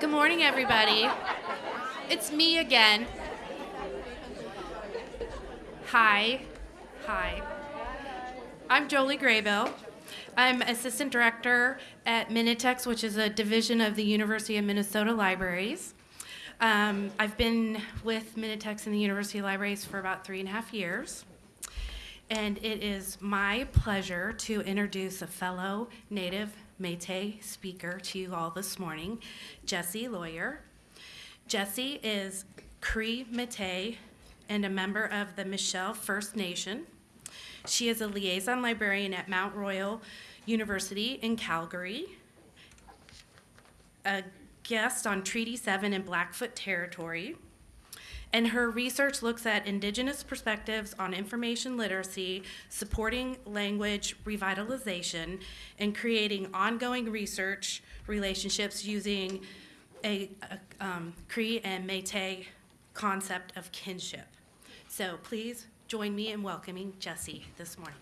Good morning, everybody. It's me again. Hi. Hi. I'm Jolie Graybill. I'm Assistant Director at Minitex, which is a division of the University of Minnesota Libraries. Um, I've been with Minitex and the University Libraries for about three and a half years. And it is my pleasure to introduce a fellow Native Métis speaker to you all this morning, Jesse Loyer. Jesse is Cree Métis and a member of the Michel First Nation. She is a liaison librarian at Mount Royal University in Calgary, a guest on Treaty 7 in Blackfoot Territory, and her research looks at indigenous perspectives on information literacy, supporting language revitalization, and creating ongoing research relationships using a, a um, Cree and Métis concept of kinship. So please join me in welcoming Jessie this morning.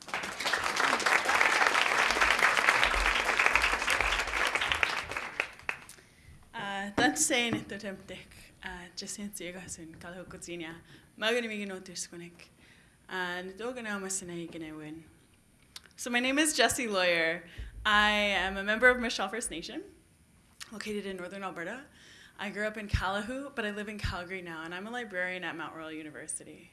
Sein että temptek Jessin tsigasun kalhukutsinia magani migi notiskunik and dogana masina. So my name is Jessie Loyer. I am a member of Michel First Nation, located in northern Alberta. I grew up in Calahoo, but I live in Calgary now, and I'm a librarian at Mount Royal University.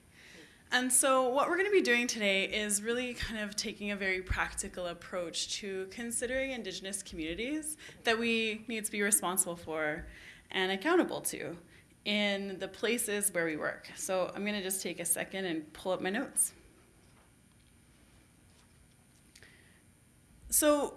And so what we're going to be doing today is really kind of taking a very practical approach to considering Indigenous communities that we need to be responsible for and accountable to in the places where we work. So I'm going to just take a second and pull up my notes. So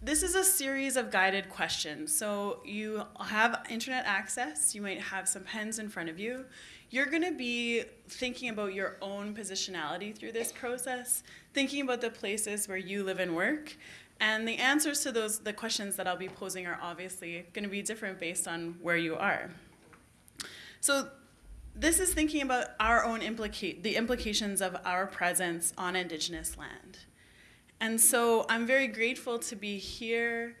this is a series of guided questions. So you have internet access, you might have some pens in front of you you're going to be thinking about your own positionality through this process, thinking about the places where you live and work. And the answers to those the questions that I'll be posing are obviously going to be different based on where you are. So this is thinking about our own implicate the implications of our presence on indigenous land. And so I'm very grateful to be here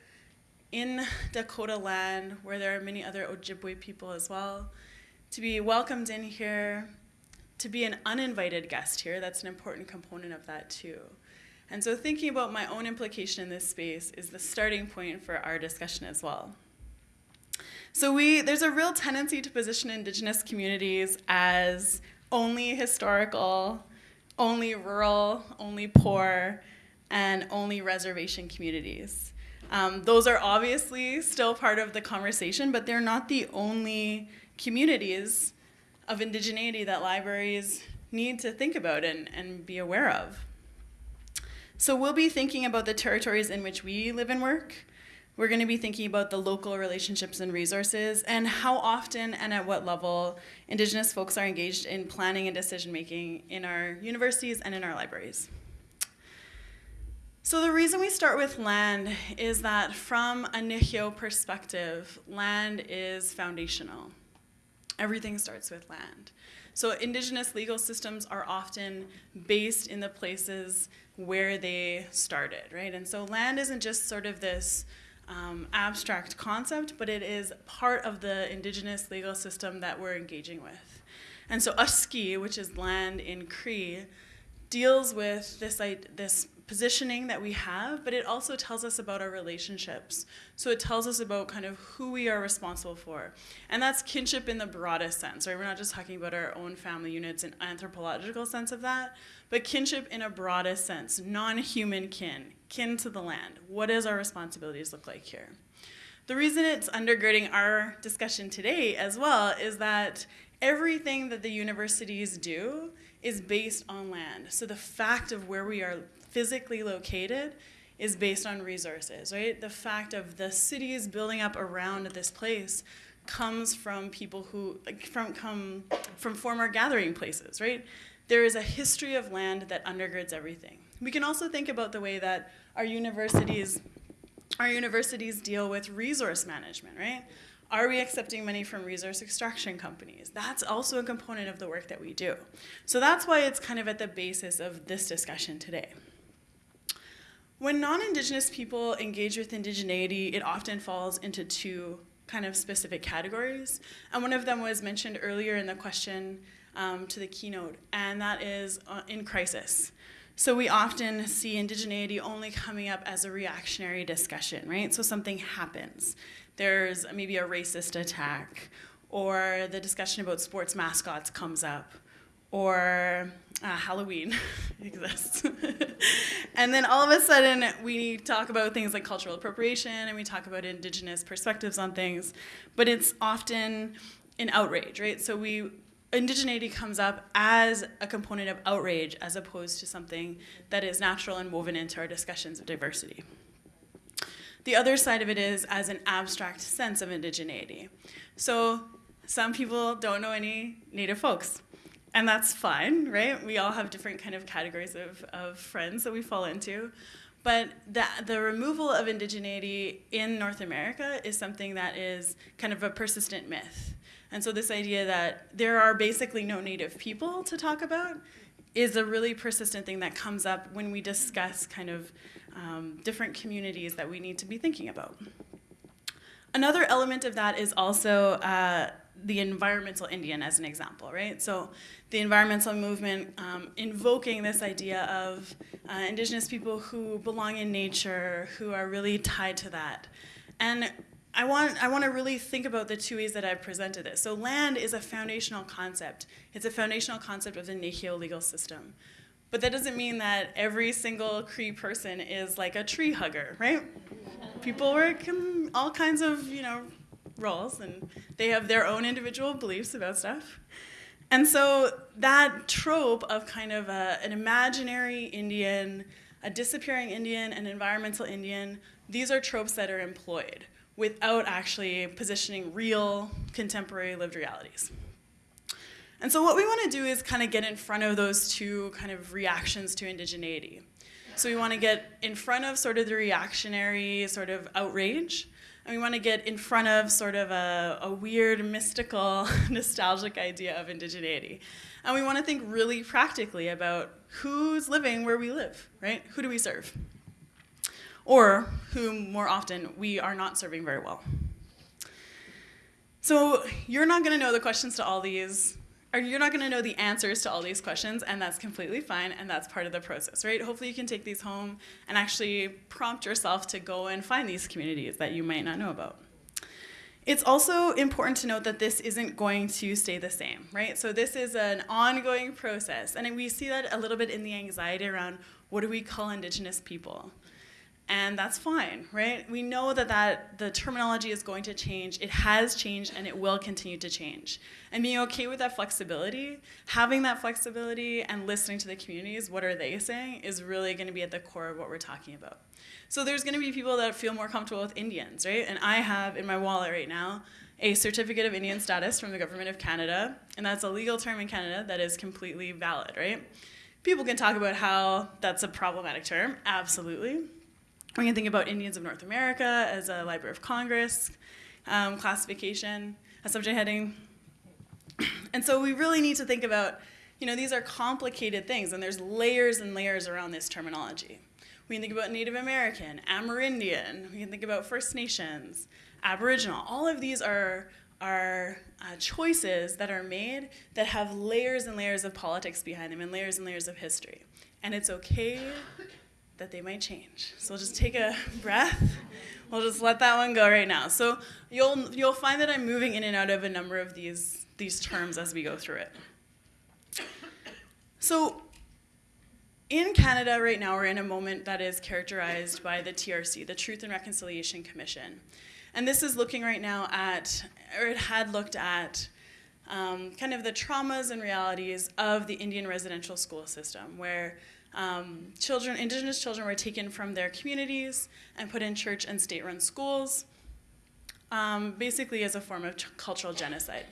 in Dakota land where there are many other Ojibwe people as well to be welcomed in here, to be an uninvited guest here. That's an important component of that too. And so thinking about my own implication in this space is the starting point for our discussion as well. So we, there's a real tendency to position indigenous communities as only historical, only rural, only poor, and only reservation communities. Um, those are obviously still part of the conversation, but they're not the only communities of indigeneity that libraries need to think about and, and be aware of. So we'll be thinking about the territories in which we live and work. We're going to be thinking about the local relationships and resources and how often and at what level Indigenous folks are engaged in planning and decision making in our universities and in our libraries. So the reason we start with land is that from a Nehiyaw perspective, land is foundational. Everything starts with land. So indigenous legal systems are often based in the places where they started, right? And so land isn't just sort of this um, abstract concept, but it is part of the indigenous legal system that we're engaging with. And so Uski, which is land in Cree, deals with this, this positioning that we have, but it also tells us about our relationships. So it tells us about kind of who we are responsible for. And that's kinship in the broadest sense, right? We're not just talking about our own family units and anthropological sense of that, but kinship in a broadest sense, non-human kin, kin to the land. What does our responsibilities look like here? The reason it's undergirding our discussion today as well is that everything that the universities do is based on land. So the fact of where we are physically located is based on resources, right? The fact of the cities building up around this place comes from people who from come from former gathering places, right? There is a history of land that undergirds everything. We can also think about the way that our universities our universities deal with resource management, right? Are we accepting money from resource extraction companies? That's also a component of the work that we do. So that's why it's kind of at the basis of this discussion today. When non-Indigenous people engage with indigeneity, it often falls into two kind of specific categories. And one of them was mentioned earlier in the question um, to the keynote, and that is uh, in crisis. So we often see indigeneity only coming up as a reactionary discussion, right? So something happens. There's maybe a racist attack, or the discussion about sports mascots comes up, or uh, Halloween exists. and then all of a sudden, we talk about things like cultural appropriation and we talk about indigenous perspectives on things, but it's often an outrage, right? So we indigeneity comes up as a component of outrage as opposed to something that is natural and woven into our discussions of diversity. The other side of it is as an abstract sense of indigeneity. So some people don't know any native folks and that's fine, right? We all have different kind of categories of, of friends that we fall into. But the, the removal of indigeneity in North America is something that is kind of a persistent myth. And so this idea that there are basically no native people to talk about is a really persistent thing that comes up when we discuss kind of um, different communities that we need to be thinking about. Another element of that is also uh, the environmental Indian as an example, right? So the environmental movement um, invoking this idea of uh, indigenous people who belong in nature, who are really tied to that. And I want, I want to really think about the two ways that I've presented this. So land is a foundational concept. It's a foundational concept of the Nehiyaw legal system. But that doesn't mean that every single Cree person is like a tree hugger, right? People work in all kinds of, you know, roles and they have their own individual beliefs about stuff. And so that trope of kind of a, an imaginary Indian, a disappearing Indian, an environmental Indian, these are tropes that are employed without actually positioning real contemporary lived realities. And so what we want to do is kind of get in front of those two kind of reactions to indigeneity. So we want to get in front of sort of the reactionary sort of outrage and we want to get in front of sort of a, a weird, mystical, nostalgic idea of indigeneity. And we want to think really practically about who's living where we live, right? Who do we serve? Or who, more often, we are not serving very well. So you're not going to know the questions to all these or you're not going to know the answers to all these questions, and that's completely fine, and that's part of the process, right? Hopefully you can take these home and actually prompt yourself to go and find these communities that you might not know about. It's also important to note that this isn't going to stay the same, right? So this is an ongoing process, and we see that a little bit in the anxiety around what do we call Indigenous people? And that's fine, right? We know that, that the terminology is going to change. It has changed and it will continue to change. And being okay with that flexibility, having that flexibility and listening to the communities, what are they saying, is really going to be at the core of what we're talking about. So there's going to be people that feel more comfortable with Indians, right? And I have in my wallet right now a certificate of Indian status from the government of Canada, and that's a legal term in Canada that is completely valid, right? People can talk about how that's a problematic term, absolutely we can think about Indians of North America as a Library of Congress um, classification, a subject heading. And so we really need to think about, you know, these are complicated things and there's layers and layers around this terminology. We can think about Native American, Amerindian, we can think about First Nations, Aboriginal. All of these are, are uh, choices that are made that have layers and layers of politics behind them and layers and layers of history. And it's okay that they might change. So we'll just take a breath. We'll just let that one go right now. So you'll you'll find that I'm moving in and out of a number of these these terms as we go through it. So in Canada right now, we're in a moment that is characterized by the TRC, the Truth and Reconciliation Commission. And this is looking right now at, or it had looked at, um, kind of the traumas and realities of the Indian residential school system, where um, children, indigenous children were taken from their communities and put in church and state-run schools, um, basically as a form of cultural genocide.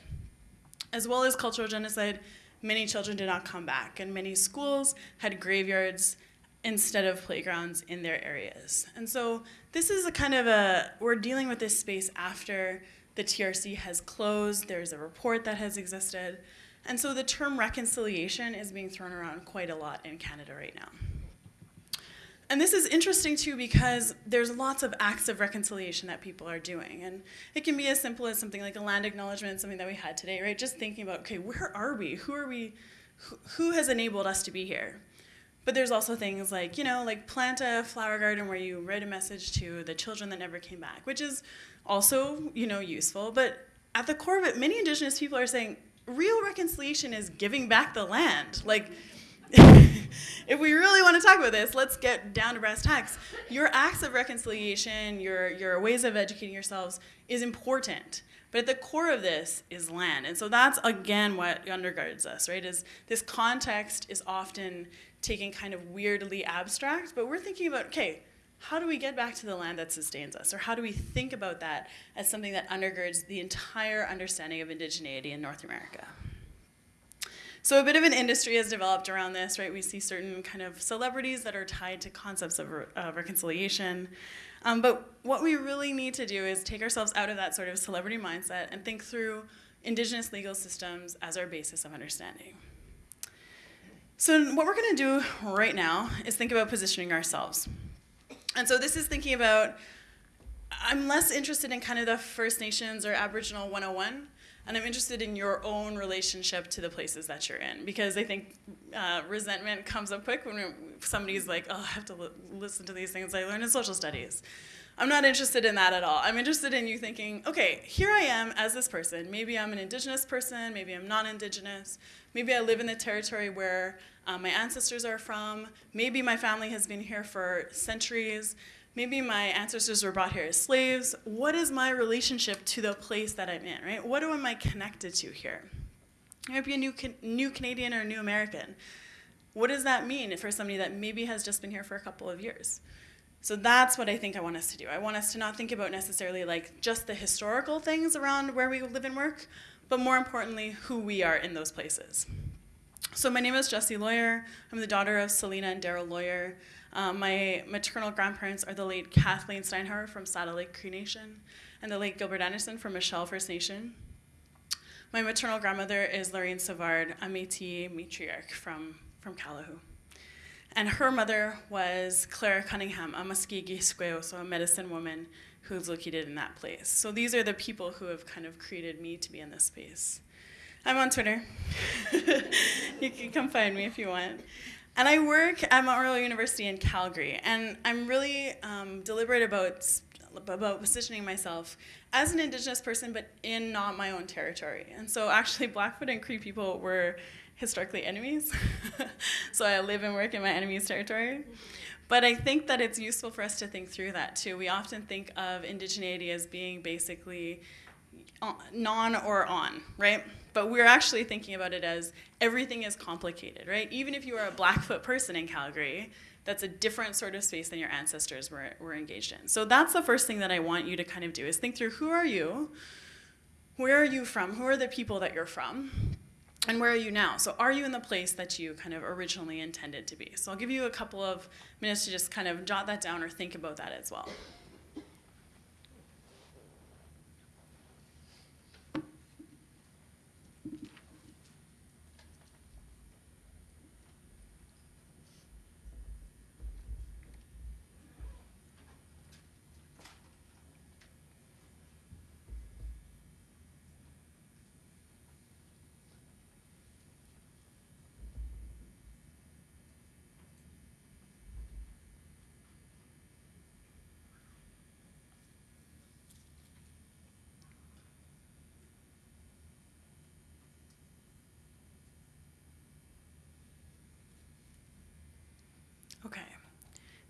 As well as cultural genocide, many children did not come back, and many schools had graveyards instead of playgrounds in their areas. And so this is a kind of a, we're dealing with this space after the TRC has closed, there's a report that has existed, and so the term reconciliation is being thrown around quite a lot in Canada right now. And this is interesting too because there's lots of acts of reconciliation that people are doing. And it can be as simple as something like a land acknowledgement, something that we had today, right? Just thinking about, okay, where are we? Who are we? Who, has enabled us to be here? But there's also things like, you know, like plant a flower garden where you write a message to the children that never came back, which is also, you know, useful. But at the core of it, many indigenous people are saying real reconciliation is giving back the land. Like, if we really want to talk about this, let's get down to brass tacks. Your acts of reconciliation, your, your ways of educating yourselves is important. But at the core of this is land. And so that's again what undergirds us, right? Is this context is often taken kind of weirdly abstract, but we're thinking about, okay, how do we get back to the land that sustains us? Or how do we think about that as something that undergirds the entire understanding of indigeneity in North America? So a bit of an industry has developed around this, right? We see certain kind of celebrities that are tied to concepts of uh, reconciliation. Um, but what we really need to do is take ourselves out of that sort of celebrity mindset and think through indigenous legal systems as our basis of understanding. So what we're going to do right now is think about positioning ourselves. And so this is thinking about, I'm less interested in kind of the First Nations or Aboriginal 101 and I'm interested in your own relationship to the places that you're in because I think uh, resentment comes up quick when somebody's like, oh, I have to listen to these things I learned in social studies. I'm not interested in that at all. I'm interested in you thinking, okay, here I am as this person. Maybe I'm an indigenous person, maybe I'm non-indigenous, maybe I live in the territory where uh, my ancestors are from, maybe my family has been here for centuries, maybe my ancestors were brought here as slaves. What is my relationship to the place that I'm in, right? What am I connected to here? I might be a new, new Canadian or a new American. What does that mean for somebody that maybe has just been here for a couple of years? So that's what I think I want us to do. I want us to not think about necessarily like just the historical things around where we live and work, but more importantly, who we are in those places. So my name is Jessie Loyer. I'm the daughter of Selena and Daryl Loyer. Um, my maternal grandparents are the late Kathleen Steinhauer from Saddle Lake Cree Nation and the late Gilbert Anderson from Michel First Nation. My maternal grandmother is Lorraine Savard, a Métis matriarch from, from Calahoo. And her mother was Clara Cunningham, a Muskegee so a medicine woman who's located in that place. So these are the people who have kind of created me to be in this space. I'm on Twitter. you can come find me if you want. And I work at Mount Royal University in Calgary, and I'm really um, deliberate about about positioning myself as an Indigenous person, but in not my own territory. And so, actually, Blackfoot and Cree people were historically enemies. so I live and work in my enemy's territory. But I think that it's useful for us to think through that too. We often think of indigeneity as being basically non or on, right? But we're actually thinking about it as everything is complicated, right? Even if you are a Blackfoot person in Calgary, that's a different sort of space than your ancestors were, were engaged in. So that's the first thing that I want you to kind of do is think through who are you? Where are you from? Who are the people that you're from? And where are you now? So are you in the place that you kind of originally intended to be? So I'll give you a couple of minutes to just kind of jot that down or think about that as well. Okay,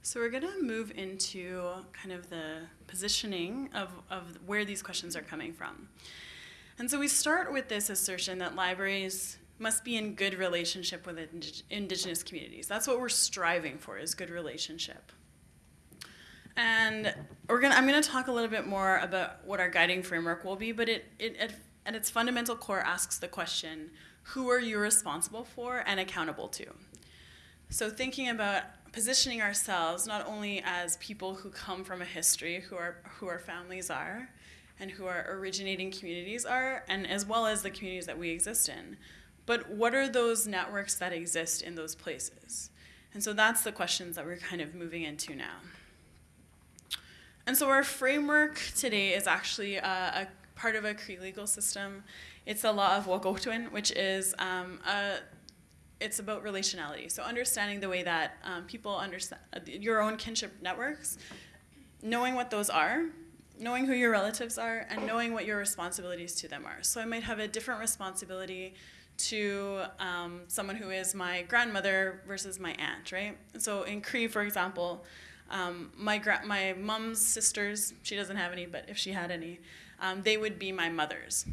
so we're gonna move into kind of the positioning of, of where these questions are coming from. And so we start with this assertion that libraries must be in good relationship with indigenous communities. That's what we're striving for, is good relationship. And we're gonna, I'm gonna talk a little bit more about what our guiding framework will be, but it, it at its fundamental core asks the question, who are you responsible for and accountable to? So thinking about positioning ourselves not only as people who come from a history, who, are, who our families are, and who our originating communities are, and as well as the communities that we exist in, but what are those networks that exist in those places? And so that's the questions that we're kind of moving into now. And so our framework today is actually a, a part of a Cree legal system. It's the law of wahkohtowin, which is um, a, it's about relationality. So understanding the way that um, people understand your own kinship networks, knowing what those are, knowing who your relatives are, and knowing what your responsibilities to them are. So I might have a different responsibility to um, someone who is my grandmother versus my aunt, right? So in Cree, for example, um, my my mom's sisters, she doesn't have any, but if she had any, um, they would be my mothers.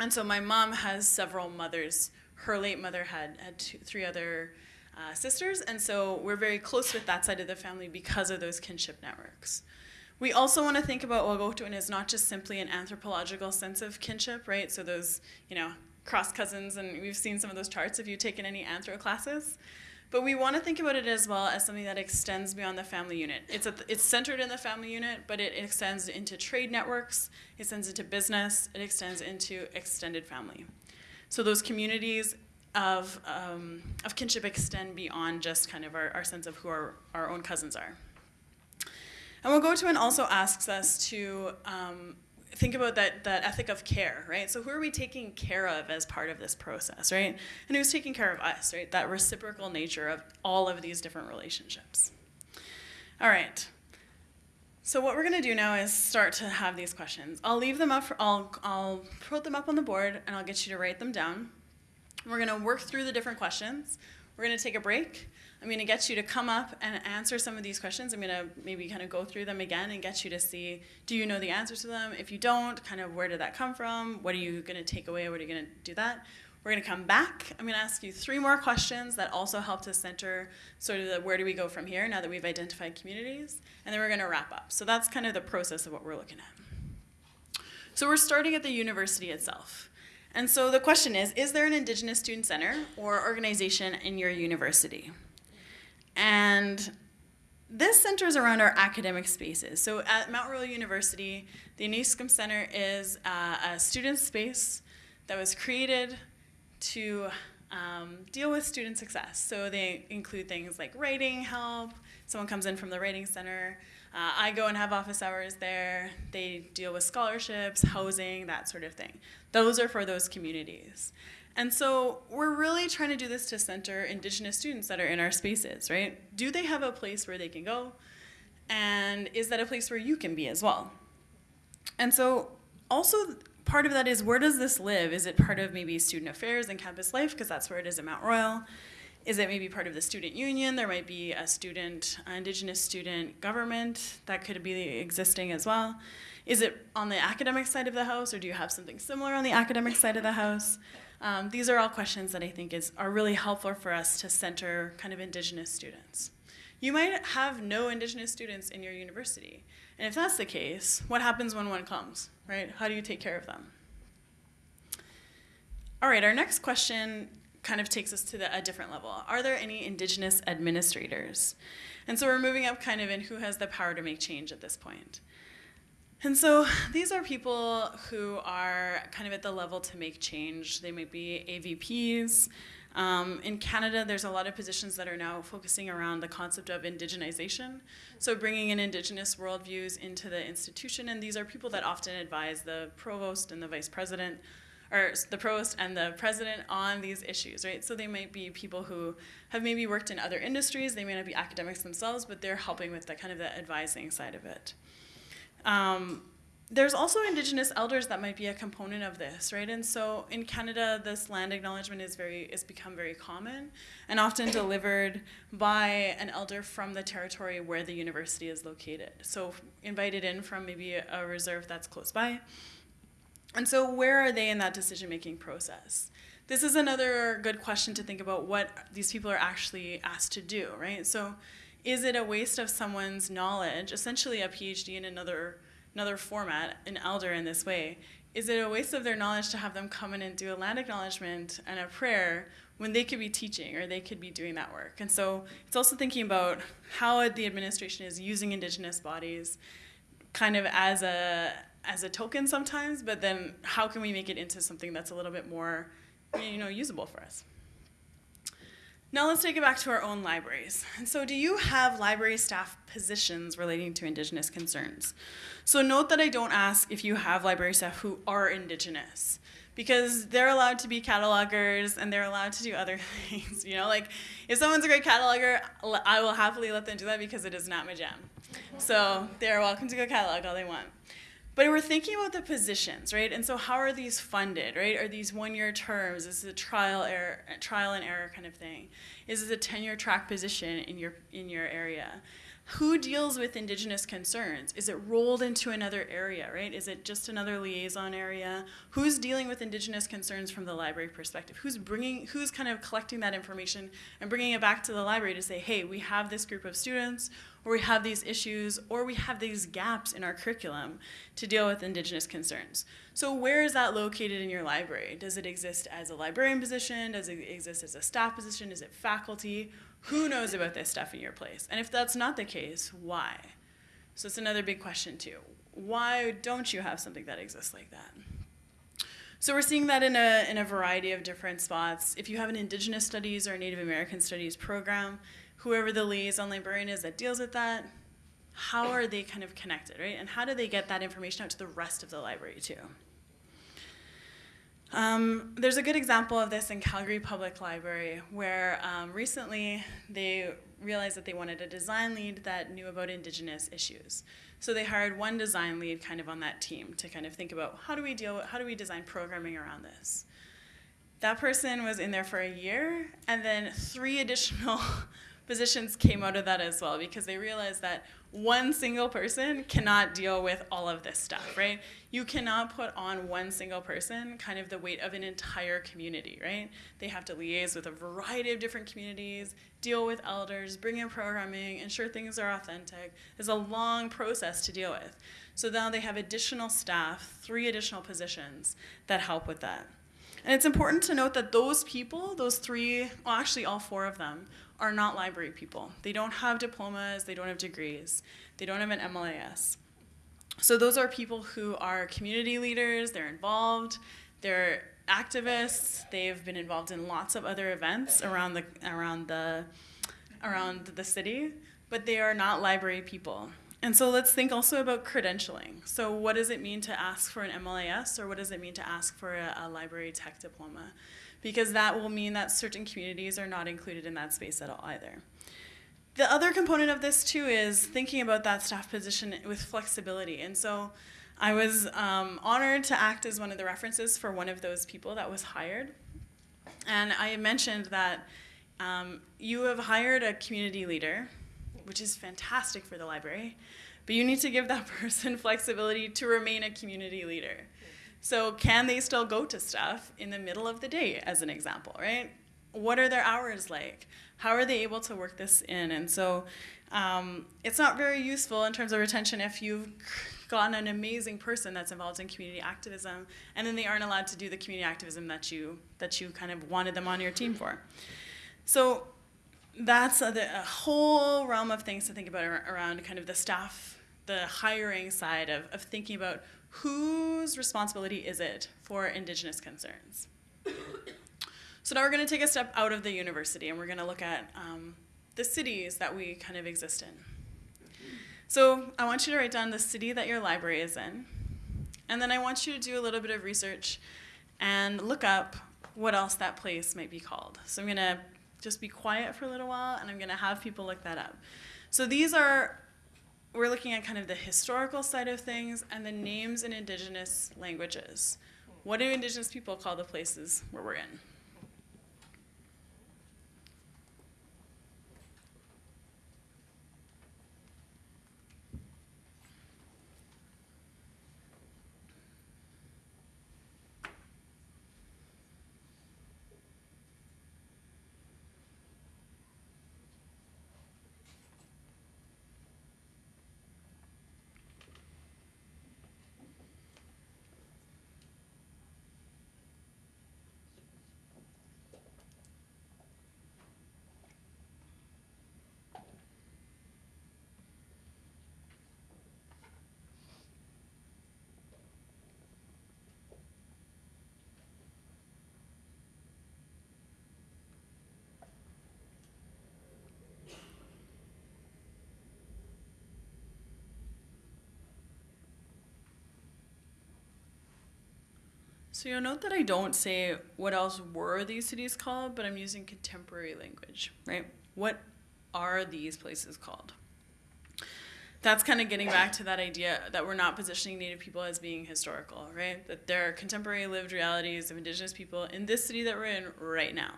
And so my mom has several mothers. Her late mother had, had two, three other uh, sisters, and so we're very close with that side of the family because of those kinship networks. We also want to think about wahkohtowin as not just simply an anthropological sense of kinship, right? So those, you know, cross cousins, and we've seen some of those charts if you've taken any anthro classes. But we want to think about it as well as something that extends beyond the family unit. It's, a, it's centered in the family unit, but it extends into trade networks, it extends into business, it extends into extended family. So those communities of, um, of kinship extend beyond just kind of our, our sense of who our, our own cousins are. And wahkohtowin also asks us to um, think about that, that ethic of care, right? So who are we taking care of as part of this process, right? And who's taking care of us, right? That reciprocal nature of all of these different relationships. All right. So what we're going to do now is start to have these questions. I'll leave them up, for, I'll, I'll put them up on the board and I'll get you to write them down. We're going to work through the different questions. We're going to take a break. I'm going to get you to come up and answer some of these questions. I'm going to maybe kind of go through them again and get you to see do you know the answers to them? If you don't, kind of where did that come from? What are you going to take away? What are you going to do that? We're going to come back. I'm going to ask you three more questions that also help to center sort of the where do we go from here now that we've identified communities. And then we're going to wrap up. So that's kind of the process of what we're looking at. So we're starting at the university itself. And so the question is, is there an Indigenous Student Center or organization in your university? And this centers around our academic spaces. So at Mount Royal University, the Iniskim Center is uh, a student space that was created to um, deal with student success. So they include things like writing help, someone comes in from the writing center, uh, I go and have office hours there. They deal with scholarships, housing, that sort of thing. Those are for those communities. And so we're really trying to do this to center Indigenous students that are in our spaces, right? Do they have a place where they can go? And is that a place where you can be as well? And so also part of that is where does this live? Is it part of maybe student affairs and campus life? Because that's where it is at Mount Royal. Is it maybe part of the student union? There might be a student, uh, Indigenous student government that could be existing as well. Is it on the academic side of the house, or do you have something similar on the academic side of the house? Um, these are all questions that I think is, are really helpful for us to center kind of Indigenous students. You might have no Indigenous students in your university. And if that's the case, what happens when one comes, right? How do you take care of them? All right, our next question kind of takes us to the, a different level. Are there any Indigenous administrators? And so we're moving up kind of in who has the power to make change at this point. And so these are people who are kind of at the level to make change. They might be AVPs. Um, in Canada, there's a lot of positions that are now focusing around the concept of indigenization. So bringing in indigenous worldviews into the institution. And these are people that often advise the provost and the vice president, or the provost and the president on these issues, right? So they might be people who have maybe worked in other industries. They may not be academics themselves, but they're helping with the kind of the advising side of it. Um, there's also Indigenous elders that might be a component of this, right? And so in Canada, this land acknowledgement is very is become very common, and often delivered by an elder from the territory where the university is located. So invited in from maybe a reserve that's close by. And so where are they in that decision-making process? This is another good question to think about what these people are actually asked to do, right? So is it a waste of someone's knowledge, essentially a PhD in another, another format, an elder in this way? Is it a waste of their knowledge to have them come in and do a land acknowledgement and a prayer when they could be teaching or they could be doing that work? And so it's also thinking about how the administration is using Indigenous bodies kind of as a, as a token sometimes, but then how can we make it into something that's a little bit more you know, usable for us? Now let's take it back to our own libraries. And so, do you have library staff positions relating to Indigenous concerns? So, note that I don't ask if you have library staff who are Indigenous, because they're allowed to be catalogers and they're allowed to do other things. You know, like if someone's a great cataloger, I will happily let them do that because it is not my jam. So, they're welcome to go catalog all they want. But we're thinking about the positions, right? And so how are these funded, right? Are these one-year terms? Is it a trial error, trial and error kind of thing? Is this a tenure track position in your in your area? who deals with indigenous concerns? Is it rolled into another area, right? Is it just another liaison area? Who's dealing with indigenous concerns from the library perspective? Who's bringing, who's kind of collecting that information and bringing it back to the library to say, hey, we have this group of students, or we have these issues, or we have these gaps in our curriculum to deal with indigenous concerns. So where is that located in your library? Does it exist as a librarian position? Does it exist as a staff position? Is it faculty? Who knows about this stuff in your place? And if that's not the case, why? So it's another big question too. Why don't you have something that exists like that? So we're seeing that in a, in a variety of different spots. If you have an Indigenous Studies or Native American Studies program, whoever the liaison librarian is that deals with that, how are they kind of connected, right? And how do they get that information out to the rest of the library too? Um, there's a good example of this in Calgary Public Library, where um, recently they realized that they wanted a design lead that knew about Indigenous issues. So they hired one design lead kind of on that team to kind of think about how do we deal, with, how do we design programming around this. That person was in there for a year, and then three additional positions came out of that as well because they realized that one single person cannot deal with all of this stuff, right? You cannot put on one single person kind of the weight of an entire community, right? They have to liaise with a variety of different communities, deal with elders, bring in programming, ensure things are authentic. It's a long process to deal with. So now they have additional staff, three additional positions that help with that. And it's important to note that those people, those three, well, actually all four of them, are not library people. They don't have diplomas, they don't have degrees, they don't have an MLIS. So those are people who are community leaders, they're involved, they're activists, they've been involved in lots of other events around the around the around the city, but they are not library people. And so let's think also about credentialing. So what does it mean to ask for an MLIS or what does it mean to ask for a, a library tech diploma? Because that will mean that certain communities are not included in that space at all either. The other component of this too is thinking about that staff position with flexibility. And so I was um, honored to act as one of the references for one of those people that was hired. And I mentioned that um, you have hired a community leader, which is fantastic for the library, but you need to give that person flexibility to remain a community leader. So can they still go to stuff in the middle of the day, as an example, right? What are their hours like? How are they able to work this in? And so um, it's not very useful in terms of retention if you've gotten an amazing person that's involved in community activism and then they aren't allowed to do the community activism that you that you kind of wanted them on your team for. So that's a, a whole realm of things to think about around kind of the staff, the hiring side of, of thinking about whose responsibility is it for Indigenous concerns? so now we're going to take a step out of the university and we're going to look at um, the cities that we kind of exist in. So I want you to write down the city that your library is in, and then I want you to do a little bit of research and look up what else that place might be called. So I'm going to just be quiet for a little while and I'm going to have people look that up. So these are we're looking at kind of the historical side of things and the names in indigenous languages. What do indigenous people call the places where we're in? So you'll note that I don't say what else were these cities called, but I'm using contemporary language, right? What are these places called? That's kind of getting back to that idea that we're not positioning Native people as being historical, right? That they're contemporary lived realities of Indigenous people in this city that we're in right now,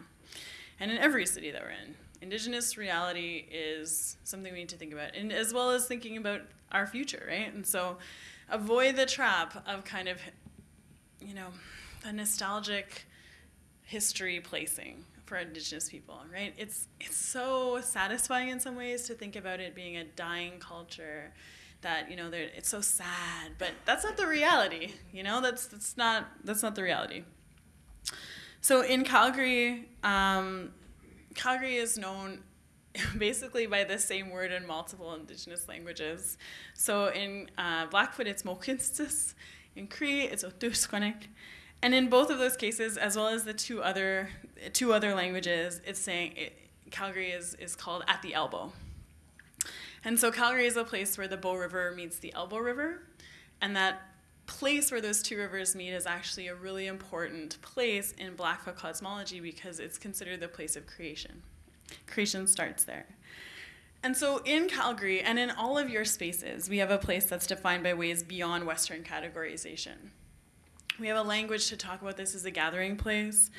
and in every city that we're in. Indigenous reality is something we need to think about, and as well as thinking about our future, right? And so avoid the trap of kind of you know, the nostalgic history placing for indigenous people, right? It's it's so satisfying in some ways to think about it being a dying culture that, you know, it's so sad, but that's not the reality, you know? That's that's not that's not the reality. So in Calgary, um, Calgary is known basically by the same word in multiple indigenous languages. So in uh, Blackfoot, it's Mohkinstsis. In Cree, it's Otuzkonek. And in both of those cases, as well as the two other two other languages, it's saying it, Calgary is, is called at the elbow. And so Calgary is a place where the Bow River meets the Elbow River, and that place where those two rivers meet is actually a really important place in Blackfoot cosmology because it's considered the place of creation. Creation starts there. And so in Calgary and in all of your spaces, we have a place that's defined by ways beyond Western categorization. We have a language to talk about this as a gathering place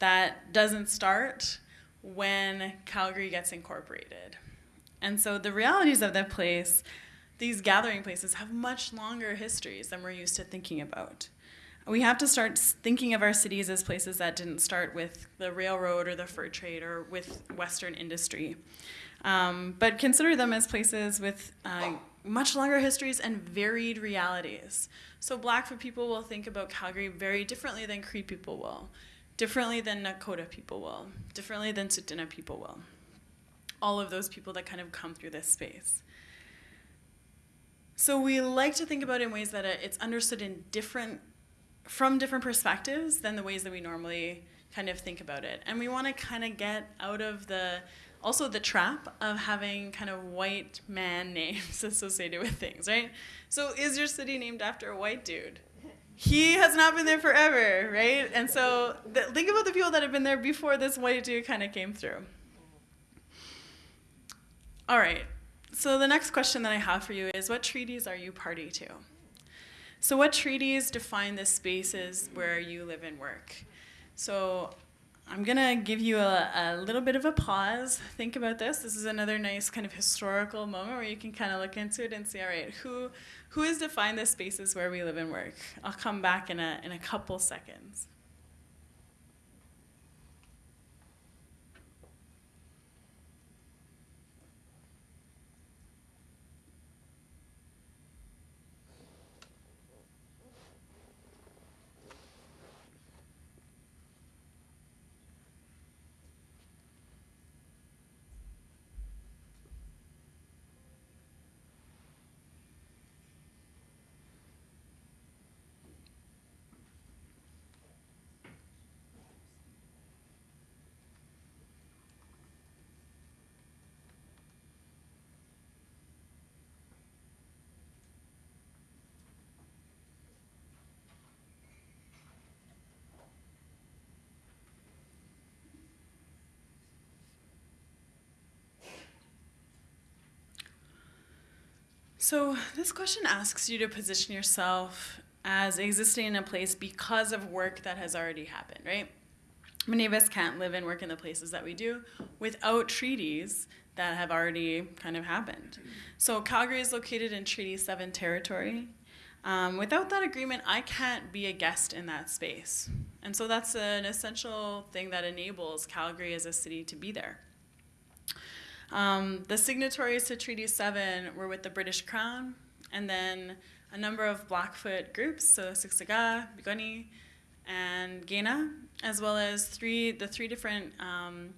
that doesn't start when Calgary gets incorporated. And so the realities of that place, these gathering places, have much longer histories than we're used to thinking about. We have to start thinking of our cities as places that didn't start with the railroad or the fur trade or with Western industry. Um, but consider them as places with uh, much longer histories and varied realities. So Blackfoot people will think about Calgary very differently than Cree people will, differently than Nakota people will, differently than Tsuut'ina people will. All of those people that kind of come through this space. So we like to think about it in ways that it's understood in different, from different perspectives than the ways that we normally kind of think about it. And we want to kind of get out of the also the trap of having kind of white man names associated with things, right? So is your city named after a white dude? He has not been there forever, right? And so th- think about the people that have been there before this white dude kind of came through. All right. So the next question that I have for you is what treaties are you party to? So what treaties define the spaces where you live and work? So I'm going to give you a, a, little bit of a pause. Think about this. This is another nice kind of historical moment where you can kind of look into it and see, all right, who, who has defined the spaces where we live and work? I'll come back in a, in a couple seconds. So, this question asks you to position yourself as existing in a place because of work that has already happened, right? Many of us can't live and work in the places that we do without treaties that have already kind of happened. So, Calgary is located in Treaty 7 territory. Um, without that agreement, I can't be a guest in that space. And so, that's an essential thing that enables Calgary as a city to be there. Um, the signatories to Treaty 7 were with the British Crown, and then a number of Blackfoot groups, so Siksika, Piikani, and Kainai, as well as three the three different um,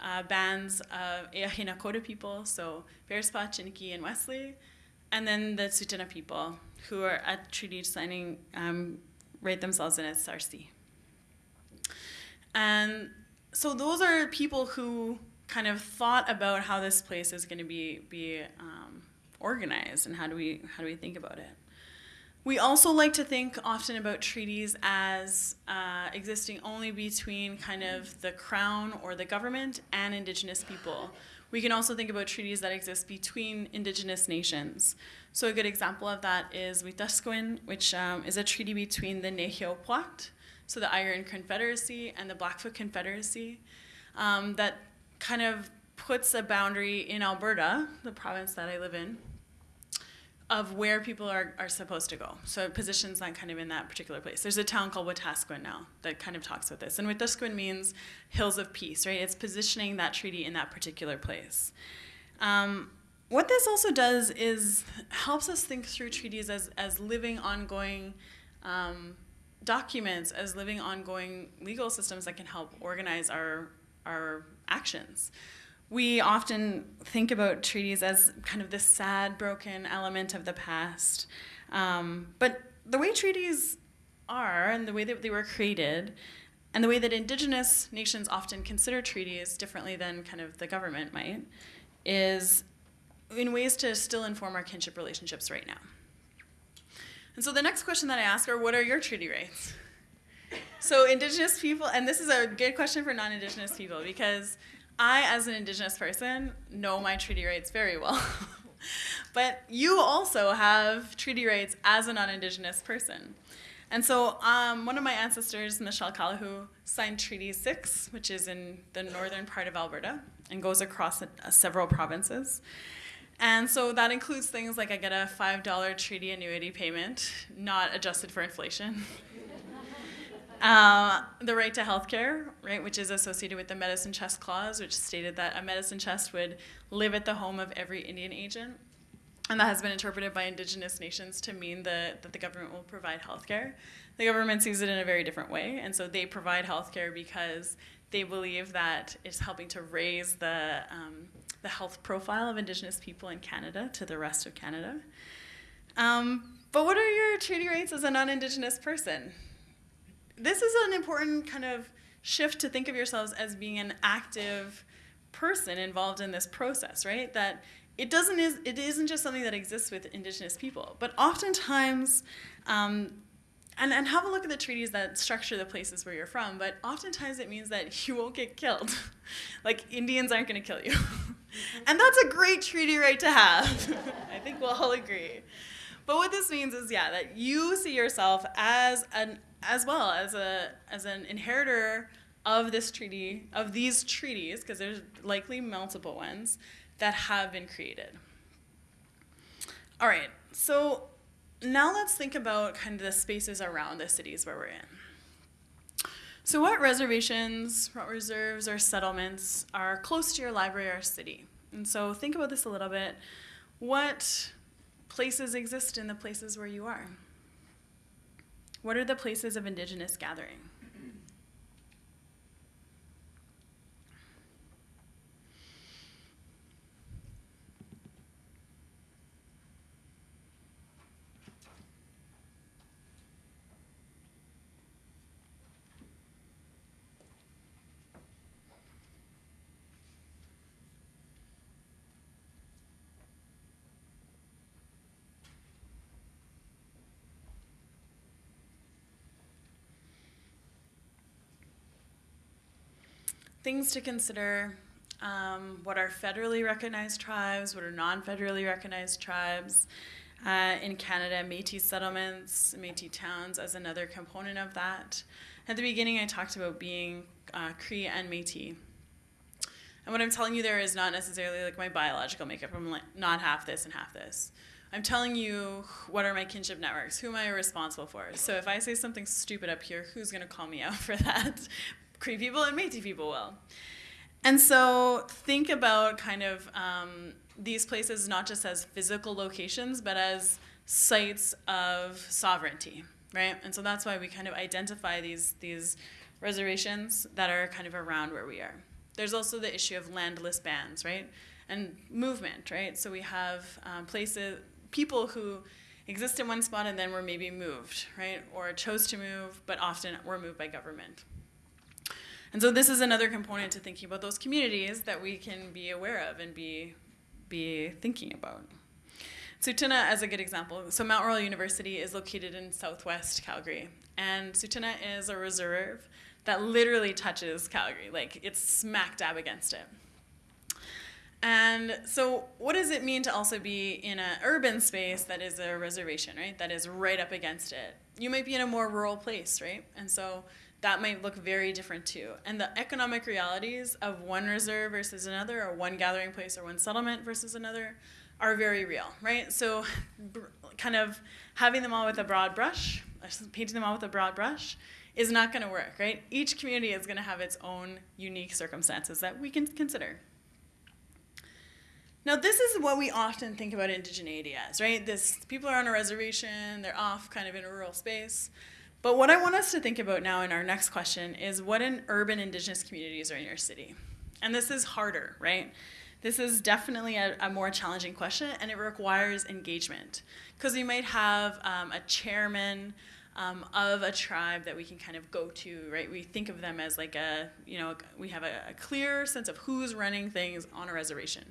uh, bands of Eyahe Nakota people, so Bearspaw, Chiniki, and Wesley, and then the Tsuut'ina people, who are at treaty signing, um, rate themselves in as Sarsi. And so those are people who kind of thought about how this place is going to be be um, organized and how do we how do we think about it. We also like to think often about treaties as uh, existing only between kind of the crown or the government and indigenous people. We can also think about treaties that exist between indigenous nations. So a good example of that is Wetaskiwin, which um, is a treaty between the Nehiyaw Pwat, so the Iron Confederacy, and the Blackfoot Confederacy, um, that kind of puts a boundary in Alberta, the province that I live in, of where people are, are supposed to go. So it positions that kind of in that particular place. There's a town called Wetaskiwin now that kind of talks about this. And Wetaskiwin means hills of peace, right? It's positioning that treaty in that particular place. Um, what this also does is helps us think through treaties as, as living, ongoing um, documents, as living, ongoing legal systems that can help organize our, our actions we often think about treaties as kind of this sad, broken element of the past. Um, but the way treaties are and the way that they were created and the way that indigenous nations often consider treaties differently than kind of the government might is in ways to still inform our kinship relationships right now. And so the next question that I ask are what are your treaty rights? So indigenous people, and this is a good question for non-indigenous people because I, as an Indigenous person, know my treaty rights very well. but you also have treaty rights as a non Indigenous person. And so um, one of my ancestors, Michel Calihoo, signed Treaty 6, which is in the northern part of Alberta and goes across a, a several provinces. And so that includes things like I get a $5 treaty annuity payment, not adjusted for inflation. Uh, the right to health care, right, which is associated with the medicine chest clause, which stated that a medicine chest would live at the home of every Indian agent. And that has been interpreted by indigenous nations to mean the, that the government will provide health care. The government sees it in a very different way, and so they provide health care because they believe that it's helping to raise the, um, the health profile of indigenous people in Canada to the rest of Canada. Um, but what are your treaty rights as a non indigenous person? This is an important kind of shift to think of yourselves as being an active person involved in this process, right? That it doesn't is it isn't just something that exists with indigenous people, but oftentimes, um, and and have a look at the treaties that structure the places where you're from. But oftentimes it means that you won't get killed, like Indians aren't going to kill you, and that's a great treaty right to have. I think we'll all agree. But what this means is, yeah, that you see yourself as an as well as a as an inheritor of this treaty of these treaties because there's likely multiple ones that have been created. All right, so now let's think about kind of the spaces around the cities where we're in. So what reservations, what reserves or settlements are close to your library or city? And so think about this a little bit. What places exist in the places where you are? What are the places of indigenous gathering? Things to consider um, what are federally recognized tribes, what are non-federally recognized tribes. Uh, in Canada, Métis settlements, Métis towns as another component of that. At the beginning, I talked about being uh, Cree and Métis. And what I'm telling you there is not necessarily like my biological makeup. I'm like not half this and half this. I'm telling you what are my kinship networks, who am I responsible for. So if I say something stupid up here, who's going to call me out for that? Cree people and Métis people will. And so think about kind of um, these places not just as physical locations, but as sites of sovereignty, right? And so that's why we kind of identify these, these reservations that are kind of around where we are. There's also the issue of landless bands, right? And movement, right? So we have um, places, people who exist in one spot and then were maybe moved, right? Or chose to move, but often were moved by government. And so this is another component to thinking about those communities that we can be aware of and be, be thinking about. Tsuut'ina, as a good example, so Mount Royal University is located in southwest Calgary, and Tsuut'ina is a reserve that literally touches Calgary, like it's smack dab against it. And so, what does it mean to also be in an urban space that is a reservation, right? That is right up against it. You might be in a more rural place, right? And so, that might look very different too. And the economic realities of one reserve versus another, or one gathering place or one settlement versus another, are very real, right? So, kind of having them all with a broad brush, painting them all with a broad brush, is not going to work, right? Each community is going to have its own unique circumstances that we can consider. Now, this is what we often think about indigeneity as, right? This people are on a reservation, they're off kind of in a rural space. But what I want us to think about now in our next question is what in urban indigenous communities are in your city? And this is harder, right? This is definitely a, a more challenging question and it requires engagement. Because we might have um, a chairman um, of a tribe that we can kind of go to, right? We think of them as like a, you know, we have a, a clear sense of who's running things on a reservation.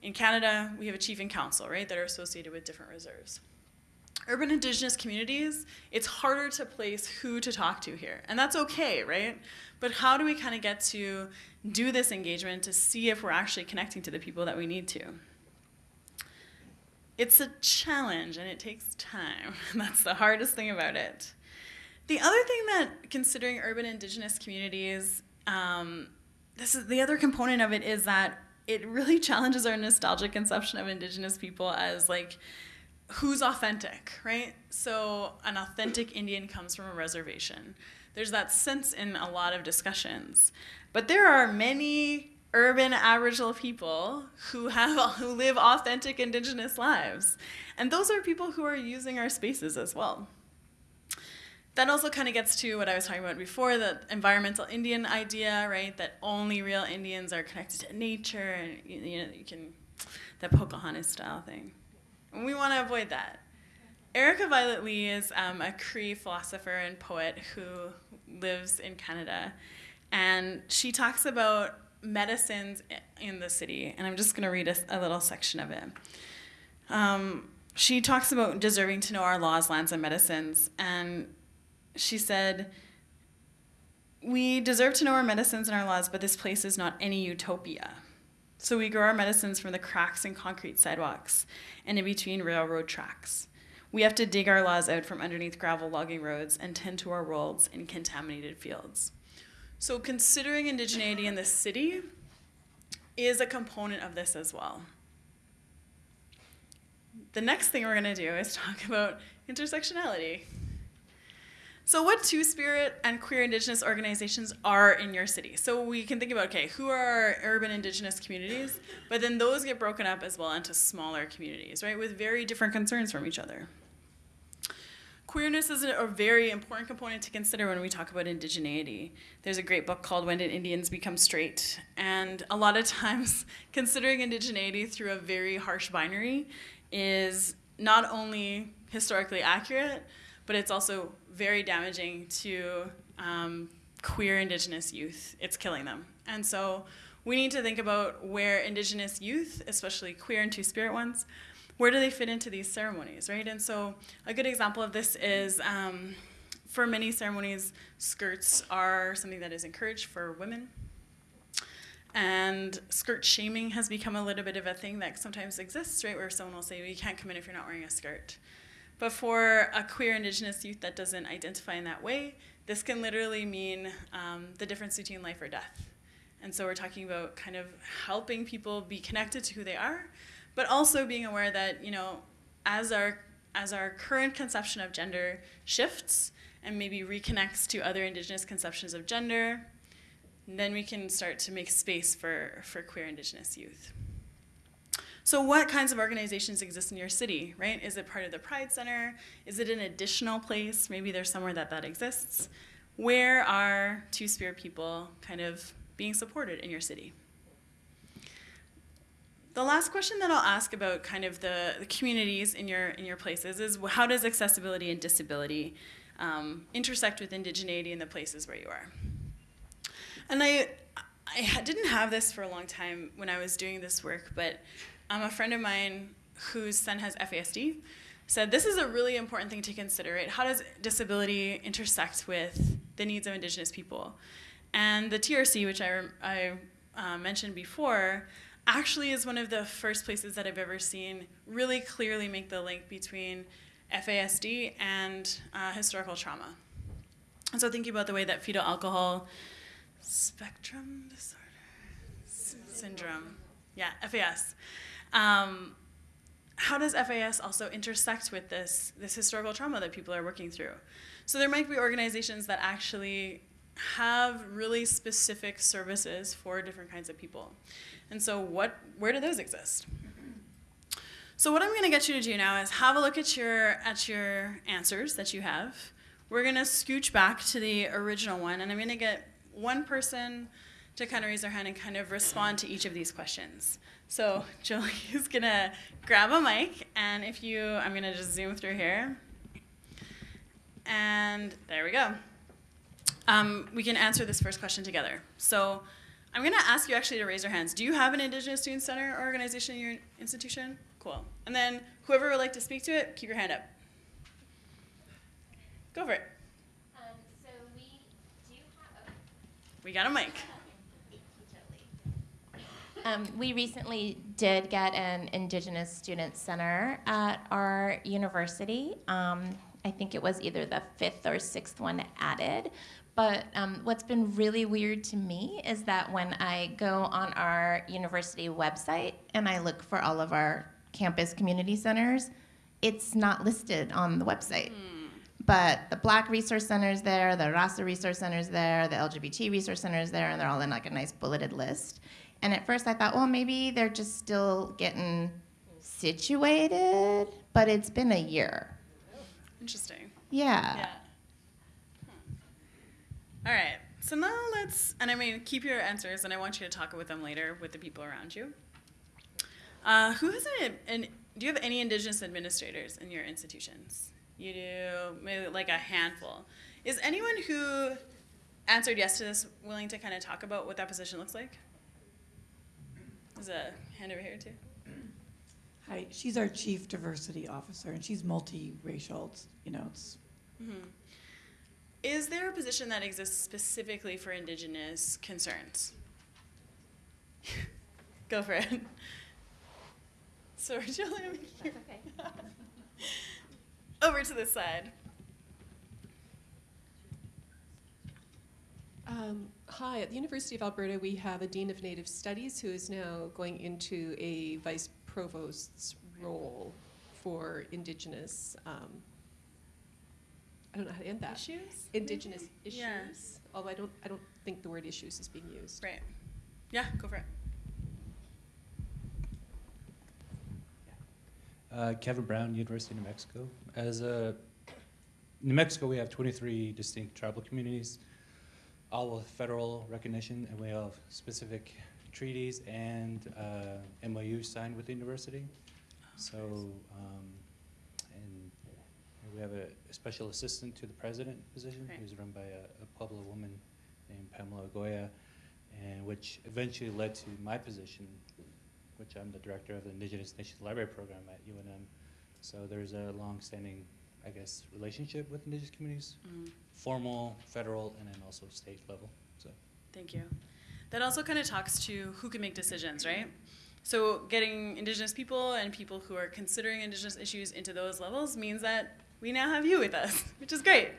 In Canada, we have a chief and council, right, that are associated with different reserves urban indigenous communities, it's harder to place who to talk to here. And that's okay, right? But how do we kind of get to do this engagement to see if we're actually connecting to the people that we need to? It's a challenge and it takes time. That's the hardest thing about it. The other thing that considering urban indigenous communities, um, this is the other component of it is that it really challenges our nostalgic conception of indigenous people as like who's authentic, right? So an authentic Indian comes from a reservation. There's that sense in a lot of discussions. But there are many urban Aboriginal people who have who live authentic indigenous lives. And those are people who are using our spaces as well. That also kind of gets to what I was talking about before, the environmental Indian idea, right? That only real Indians are connected to nature and you know you can that Pocahontas style thing. We want to avoid that. Erica Violet Lee is um, a Cree philosopher and poet who lives in Canada. And she talks about medicines in the city. And I'm just going to read a, a, little section of it. Um, she talks about deserving to know our laws, lands, and medicines. And she said, We deserve to know our medicines and our laws, but this place is not any utopia. So we grow our medicines from the cracks in concrete sidewalks and in between railroad tracks. We have to dig our laws out from underneath gravel logging roads and tend to our worlds in contaminated fields. So considering indigeneity in the city is a component of this as well. The next thing we're going to do is talk about intersectionality. So, what Two Spirit and queer Indigenous organizations are in your city? So, we can think about okay, who are our urban Indigenous communities? But then those get broken up as well into smaller communities, right, with very different concerns from each other. Queerness is a very important component to consider when we talk about indigeneity. There's a great book called When Did Indians Become Straight? And a lot of times, considering indigeneity through a very harsh binary is not only historically accurate, but it's also very damaging to um, queer Indigenous youth. It's killing them. And so we need to think about where Indigenous youth, especially queer and Two Spirit ones, where do they fit into these ceremonies, right? And so a good example of this is um, for many ceremonies, skirts are something that is encouraged for women. And skirt shaming has become a little bit of a thing that sometimes exists, right? Where someone will say, well, you can't come in if you're not wearing a skirt. But for a queer Indigenous youth that doesn't identify in that way, this can literally mean um, the difference between life or death. And so we're talking about kind of helping people be connected to who they are, but also being aware that, you know, as our as our current conception of gender shifts and maybe reconnects to other indigenous conceptions of gender, then we can start to make space for, for queer indigenous youth. So what kinds of organizations exist in your city, right? Is it part of the Pride Center? Is it an additional place? Maybe there's somewhere that that exists. Where are Two-Spirit people kind of being supported in your city? The last question that I'll ask about kind of the, the communities in your, in your places is how does accessibility and disability um, intersect with indigeneity in the places where you are? And I, I didn't have this for a long time when I was doing this work, but um, a friend of mine whose son has FASD, said this is a really important thing to consider. Right? How does disability intersect with the needs of Indigenous people? And the TRC, which I, I uh, mentioned before, actually is one of the first places that I've ever seen really clearly make the link between FASD and uh, historical trauma. And so thinking about the way that fetal alcohol spectrum disorder syndrome, yeah, FAS. Um, how does FAS also intersect with this this historical trauma that people are working through? So there might be organizations that actually have really specific services for different kinds of people. And so what where do those exist? So what I'm going to get you to do now is have a look at your at your answers that you have. We're going to scooch back to the original one and I'm going to get one person to kind of raise their hand and kind of respond to each of these questions. So Jolie is going to grab a mic and if you I'm going to just zoom through here. And there we go. Um, we can answer this first question together. So I'm going to ask you actually to raise your hands. Do you have an Indigenous Student Center organization in your institution? Cool. And then whoever would like to speak to it, keep your hand up. Go for it. Um, so we do have. We got a mic. Um, we recently did get an Indigenous Student Center at our university. Um, I think it was either the fifth or sixth one added. But um, what's been really weird to me is that when I go on our university website and I look for all of our campus community centers, it's not listed on the website. But the Black Resource Center is there, the Raza Resource Center is there, the LGBT Resource Center is there, and they're all in like a nice bulleted list. And at first I thought, well, maybe they're just still getting situated, but it's been a year. Interesting. Yeah. Yeah. All right. So now let's, and I mean, keep your answers, and I want you to talk with them later with the people around you. Uh, who has an, an, do you have any Indigenous administrators in your institutions? You do, maybe like a handful. Is anyone who answered yes to this willing to kind of talk about what that position looks like? There's a hand over here too. Hi, she's our chief diversity officer, and she's multiracial. It's, you know, it's Mhm. Is there a position that exists specifically for Indigenous concerns? Go for it. Sorry, Julie. I'm here. okay. Over to this side. Um, hi, at the University of Alberta, we have a Dean of Native Studies who is now going into a Vice Provost's role for Indigenous, um, I don't know how to end that. Issues? Indigenous issues. Yeah. Although I don't, I don't think the word issues is being used. Right. Yeah, go for it. Uh, Kevin Brown, University of New Mexico. As a New Mexico, we have 23 distinct tribal communities, all with federal recognition, and we have specific treaties and uh, MOUs signed with the university. So, um, and we have a, a special assistant to the president position, who's run by a, a Pueblo woman named Pamela Agoyo, and which eventually led to my position which I'm the director of the Indigenous Nations Library Program at UNM. So there's a long-standing, I guess, relationship with Indigenous communities, Mm, formal, federal, and then also state level. So thank you. That also kind of talks to who can make decisions, right? So getting Indigenous people and people who are considering Indigenous issues into those levels means that we now have you with us, which is great.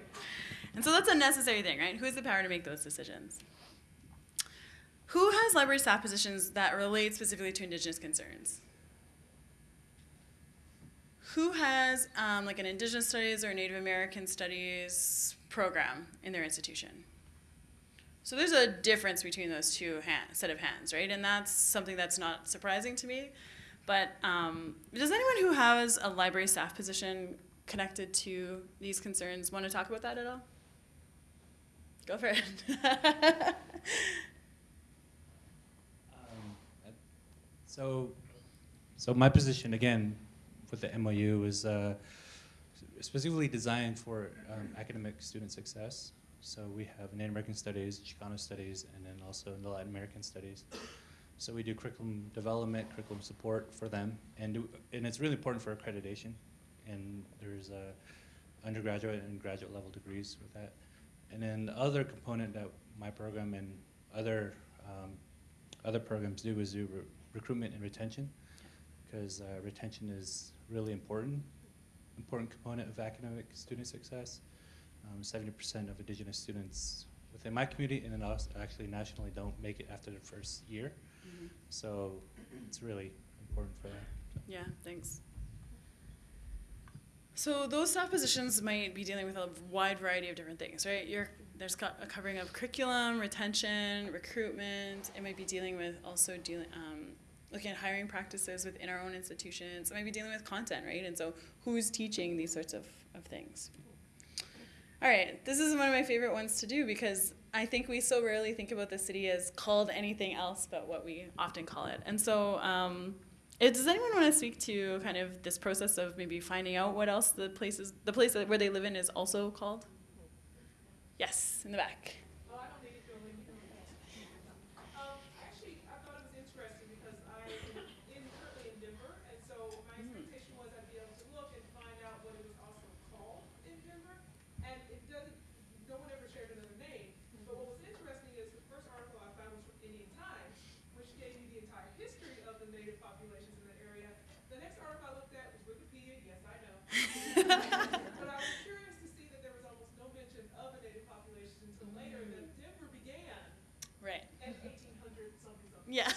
And so that's a necessary thing, right? Who has the power to make those decisions? Who has library staff positions that relate specifically to Indigenous concerns? Who has um, like an Indigenous Studies or Native American Studies program in their institution? So there's a difference between those two hand, set of hands, right? And that's something that's not surprising to me. But um, does anyone who has a library staff position connected to these concerns want to talk about that at all? Go for it. Um, So, so my position again with the MOU is uh, specifically designed for um, academic student success. So we have Native American studies, Chicano studies, and then also the Latin American studies. So we do curriculum development, curriculum support for them, and do, and it's really important for accreditation. And there's uh, undergraduate and graduate level degrees with that. And then the other component that my program and other um, other programs do is do re- recruitment and retention, because uh, retention is really important, important component of academic student success. Um, Seventy percent of Indigenous students within my community and then actually nationally don't make it after the first year. Mhm. So it's really important for that. Yeah, thanks. So those staff positions might be dealing with a wide variety of different things, right? You're, there's a covering of curriculum, retention, recruitment. It might be dealing with also dealing, um, looking at hiring practices within our own institutions. maybe dealing with content, right? And so who's teaching these sorts of, of things? All right, this is one of my favorite ones to do because I think we so rarely think about the city as called anything else but what we often call it. And so, um, eh, does anyone want to speak to kind of this process of maybe finding out what else the places, the place where they live in is also called? Yes, in the back. Oh, I don't need it, Julie. Um, actually, I thought it was interesting because I am in, currently in Denver, and so my expectation was I'd be able to look and find out what it was also called in Denver. And it doesn't, no one ever shared another name, but what was interesting is the first article I found was from Indian Times, which gave me the entire history of the native populations in the area. The next article I looked at was Wikipedia, yes, I know. But I was curious to see that there was almost no mention of a native population until later, that Denver began Right. at eighteen hundred something something. Yeah.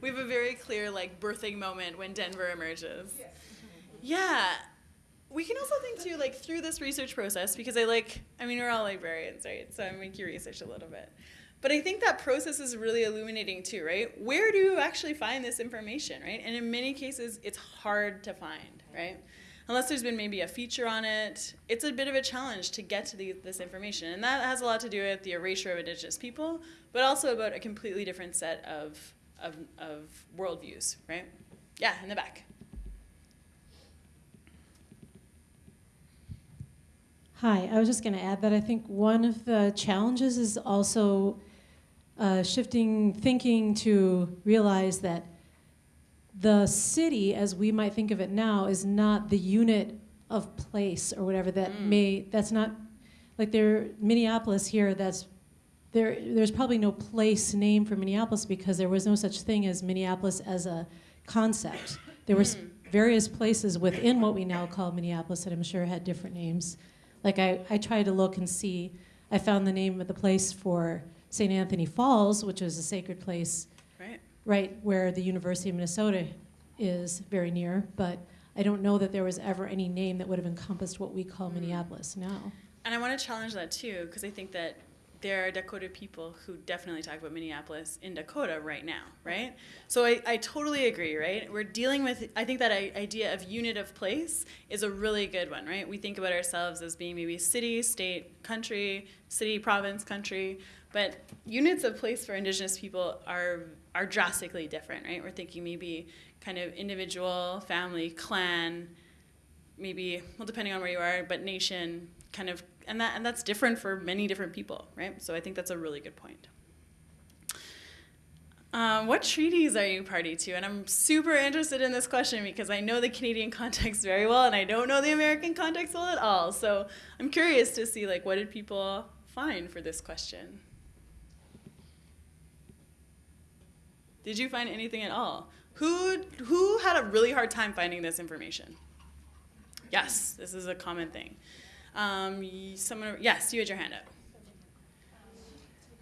we have a very clear like birthing moment when Denver emerges. Yes. Yeah. We can also think too, like through this research process, because I like, I mean, we're all librarians, right? So I make you research a little bit. But I think that process is really illuminating too, right? Where do you actually find this information, right? And in many cases, it's hard to find, right? Unless there's been maybe a feature on it, it's a bit of a challenge to get to the, this information. And that has a lot to do with the erasure of Indigenous people, but also about a completely different set of, of, of worldviews, right? Yeah, in the back. Hi, I was just going to add that I think one of the challenges is also uh, shifting thinking to realize that the city, as we might think of it now, is not the unit of place or whatever that Mm. may. That's not like there Minneapolis here. That's there. There's probably no place name for Minneapolis because there was no such thing as Minneapolis as a concept. There was Mm. various places within what we now call Minneapolis that I'm sure had different names. Like I, I tried to look and see. I found the name of the place for St. Anthony Falls, which is a sacred place Right? right where the University of Minnesota is very near, but I don't know that there was ever any name that would have encompassed what we call Mm. Minneapolis now. And I want to challenge that too, because I think that there are Dakota people who definitely talk about Minneapolis in Dakota right now, right? So I, I totally agree, right? We're dealing with, I think that idea of unit of place is a really good one, right? We think about ourselves as being maybe city, state, country, city, province, country, but units of place for Indigenous people are, are drastically different, right? We're thinking maybe kind of individual, family, clan, maybe well depending on where you are but nation kind of and that and that's different for many different people right? So i think that's a really good point. Um, what treaties are you party to? And i'm super interested in this question because i know the canadian context very well and i don't know the american context well at all. So i'm curious to see like what did people find for this question? Did you find anything at all? Who who had a really hard time finding this information? Yes, this is a common thing. Um, someone, yes, you had your hand up.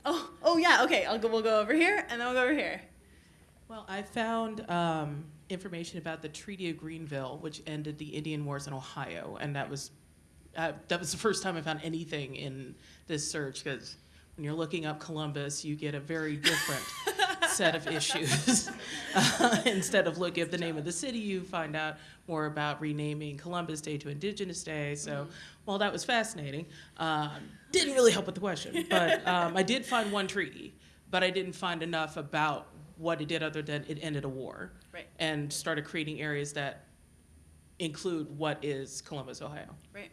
Oh, oh yeah. Okay, I'll go. We'll go over here, and then we'll go over here. Well, I found um, information about the Treaty of Greenville, which ended the Indian Wars in Ohio, and that was uh, that was the first time I found anything in this search because when you're looking up Columbus, you get a very different set of issues. Uh, instead of looking up the name of the city, you find out more about renaming Columbus Day to Indigenous Day. So, while that was fascinating, um, didn't really help with the question. But um, I did find one treaty, but I didn't find enough about what it did other than it ended a war Right, and started creating areas that include what is Columbus, Ohio. right.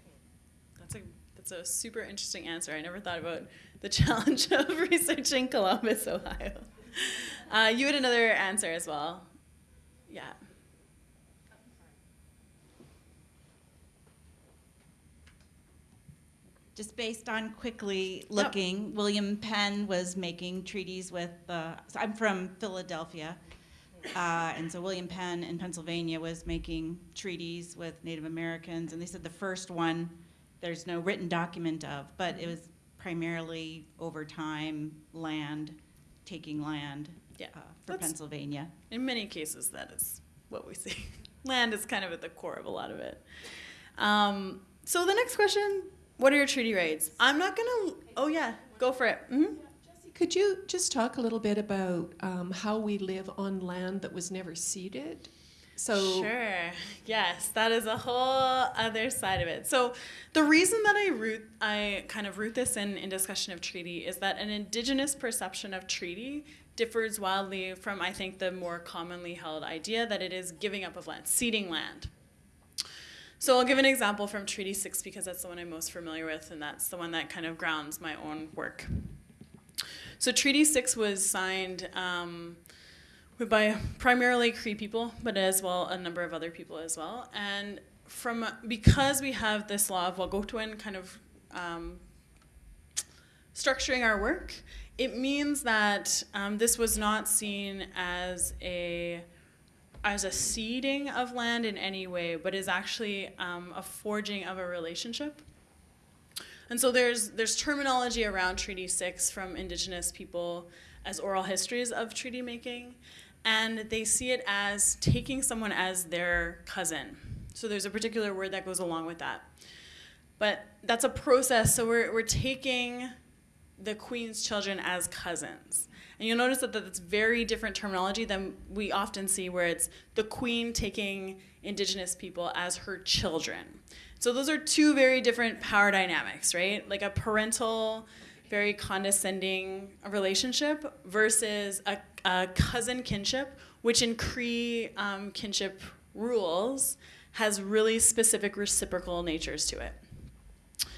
That's a that's a super interesting answer. I never thought about the challenge of researching Columbus, Ohio. uh, you had another answer as well. Yeah. Just based on quickly looking, William Penn was making treaties with, uh, so I'm from Philadelphia. Uh, and so William Penn in Pennsylvania was making treaties with Native Americans. And they said the first one, there's no written document of, but it was primarily over time, land, taking land Yeah, uh, for that's- Pennsylvania. In many cases, that is what we see. Land is kind of at the core of a lot of it. Um, so the next question: What are your treaty rights? I'm not gonna. Oh yeah, go for it. hmm could you just talk a little bit about um, how we live on land that was never ceded? So Sure. Yes, that is a whole other side of it. So the reason that I root I kind of root this in in discussion of treaty is that an indigenous perception of treaty differs wildly from I think the more commonly held idea that it is giving up of land, ceding land. So I'll give an example from Treaty 6 because that's the one I'm most familiar with and that's the one that kind of grounds my own work. So Treaty 6 was signed um, by primarily Cree people, but as well a number of other people as well. And from because we have this law of wahkohtowin kind of um, structuring our work, it means that um, this was not seen as a as a ceding of land in any way, but is actually um, a forging of a relationship. And so there's there's terminology around Treaty Six from Indigenous people as oral histories of treaty making, and they see it as taking someone as their cousin. So there's a particular word that goes along with that. But that's a process. So we're we're taking the queen's children as cousins. And you'll notice that that's very different terminology than we often see, where it's the queen taking indigenous people as her children. So those are two very different power dynamics, right? Like a parental, very condescending relationship versus a, a cousin kinship, which in Cree um, kinship rules has really specific reciprocal natures to it.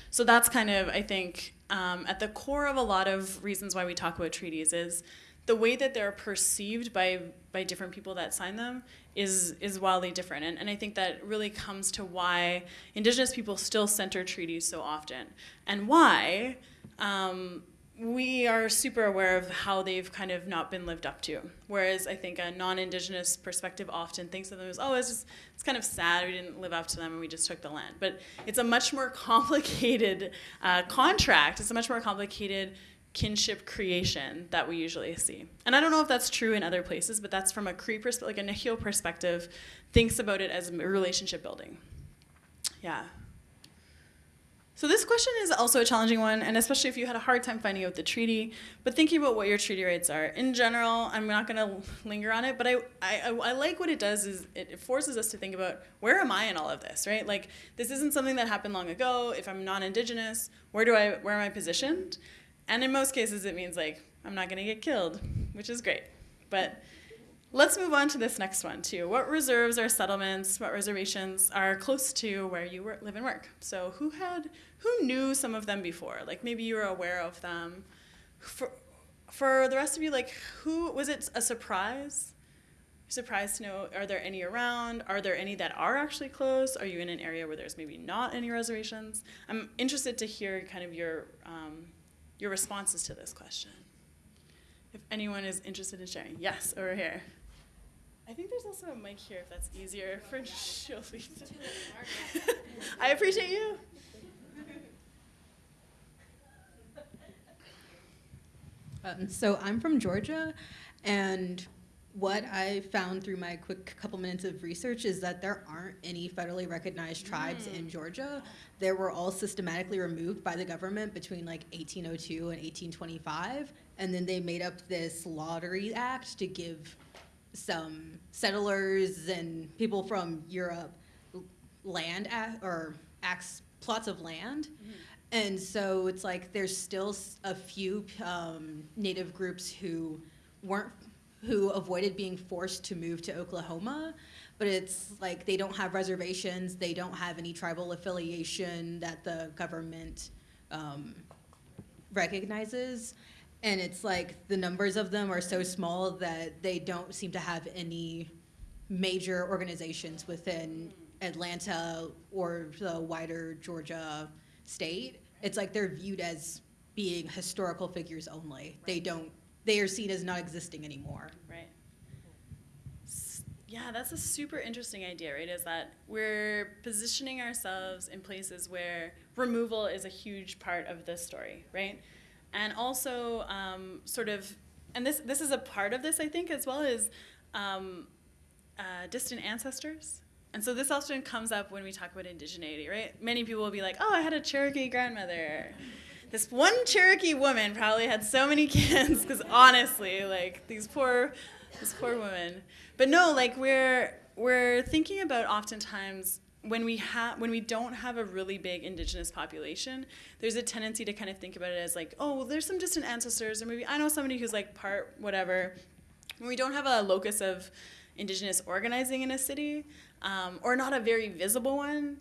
So that's kind of, I think, um, at the core of a lot of reasons why we talk about treaties is the way that they're perceived by by different people that sign them is is wildly different and, and i think that really comes to why indigenous people still center treaties so often and why um, we are super aware of how they've kind of not been lived up to whereas i think a non-indigenous perspective often thinks of them as oh it's just it's kind of sad we didn't live up to them and we just took the land but it's a much more complicated uh, contract it's a much more complicated kinship creation that we usually see. And I don't know if that's true in other places, but that's from a Cree perspective, like a Nehiyaw perspective, thinks about it as relationship building. Yeah. So this question is also a challenging one, and especially if you had a hard time finding out the treaty, but thinking about what your treaty rights are. In general, I'm not going to linger on it, but I, I, I like what it does is it forces us to think about where am I in all of this, right? Like this isn't something that happened long ago. If I'm non-indigenous, where do I, where am I positioned? And in most cases, it means like I'm not going to get killed, which is great. But let's move on to this next one too. What reserves or settlements, what reservations are close to where you work, live and work? So who had, who knew some of them before? Like maybe you were aware of them. For, for the rest of you, like who was it a surprise? Surprised to know, are there any around? Are there any that are actually close? Are you in an area where there's maybe not any reservations? I'm interested to hear kind of your um, your responses to this question. If anyone is interested in sharing. Yes, over here. I think there's also a mic here if that's easier for Jolie. I appreciate you. Um, so I'm from Georgia, and what I found through my quick couple minutes of research is that there aren't any federally recognized tribes in Georgia. They were all systematically removed by the government between like 1802 and 1825, and then they made up this Lottery Act to give some settlers and people from Europe land a- or acts plots of land. And so it's like there's still a few um, native groups who weren't who avoided being forced to move to Oklahoma, but it's like they don't have reservations, they don't have any tribal affiliation that the government um, recognizes, and it's like the numbers of them are so small that they don't seem to have any major organizations within Atlanta or the wider Georgia state. It's like they're viewed as being historical figures only. They don't. They are seen as not existing anymore. Right. Yeah, that's a super interesting idea, right? Is that we're positioning ourselves in places where removal is a huge part of this story, right? And also, um, sort of, and this this is a part of this, I think, as well as um, uh, distant ancestors. And so this often comes up when we talk about indigeneity, right? Many people will be like, "Oh, I had a Cherokee grandmother." This one Cherokee woman probably had so many kids because honestly, like these poor, this poor woman. But no, like we're we're thinking about oftentimes when we have when we don't have a really big indigenous population, there's a tendency to kind of think about it as like, oh, well, there's some distant ancestors, or maybe I know somebody who's like part whatever. When we don't have a locus of indigenous organizing in a city, um, or not a very visible one,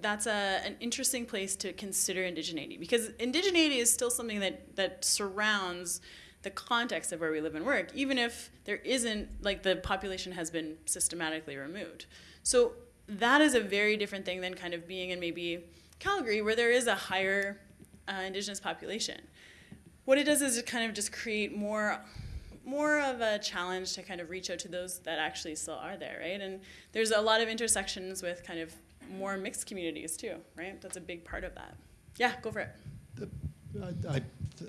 that's a, an interesting place to consider indigeneity because indigeneity is still something that, that surrounds the context of where we live and work, even if there isn't, like, the population has been systematically removed. So that is a very different thing than kind of being in maybe Calgary, where there is a higher uh, indigenous population. What it does is it kind of just create more more of a challenge to kind of reach out to those that actually still are there, right? And there's a lot of intersections with kind of more mixed communities too, right? That's a big part of that. Yeah, go for it. I, I,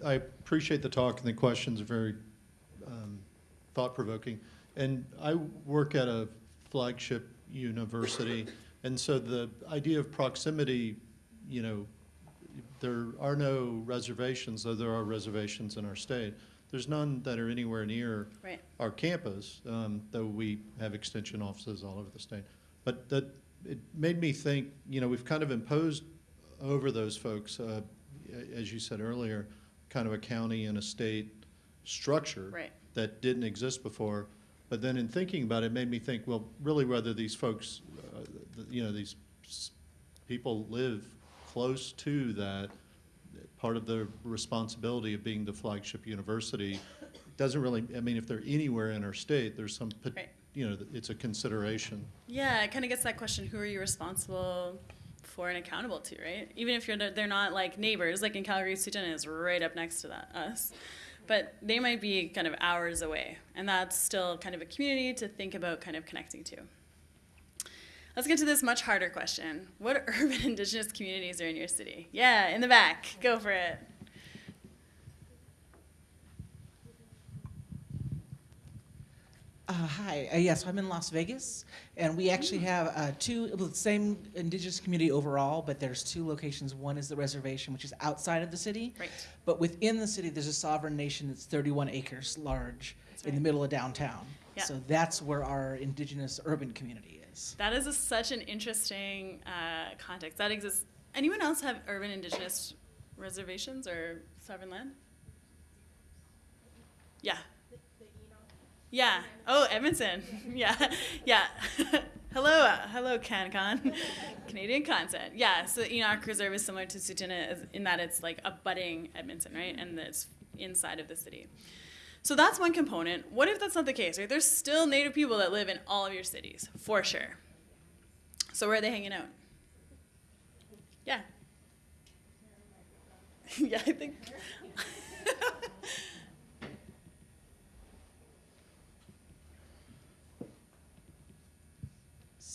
I appreciate the talk and the questions are very um, thought provoking. And I work at a flagship university, and so the idea of proximity, you know, there are no reservations, though there are reservations in our state. There's none that are anywhere near Right. our campus, um, though we have extension offices all over the state. But that, it made me think, you know, we've kind of imposed over those folks, uh, as you said earlier, kind of a county and a state structure Right. that didn't exist before. But then in thinking about it, it made me think, well, really whether these folks, uh, th- you know, these s- people live close to that, part of the responsibility of being the flagship university doesn't really, I mean, if they're anywhere in our state, there's some, pot- Right. you know, it's a consideration. Yeah, it kind of gets that question: Who are you responsible for and accountable to, right? Even if you're they're not like neighbors, like in Calgary, Tsuut'ina is right up next to that us, but they might be kind of hours away, and that's still kind of a community to think about, kind of connecting to. Let's get to this much harder question: What urban Indigenous communities are in your city? Yeah, in the back, go for it. Uh, hi, uh, yes, I'm in Las Vegas, and we actually have uh, two, well, the same indigenous community overall, but there's two locations. One is the reservation, which is outside of the city. Right. But within the city, there's a sovereign nation that's 31 acres large in the middle of downtown. Yeah. So that's where our indigenous urban community is. That is a, such an interesting uh, context. That exists. Anyone else have urban indigenous reservations or sovereign land? Yeah. Yeah. Oh, Edmonton. Yeah. Yeah. hello, uh, hello, CanCon, Canadian content. Yeah. So Enoch Reserve is similar to Tsuut'ina as- in that it's like abutting Edmonton, right, and it's inside of the city. So that's one component. What if that's not the case? Right? There's still Native people that live in all of your cities, for sure. So where are they hanging out? Yeah. yeah, I think.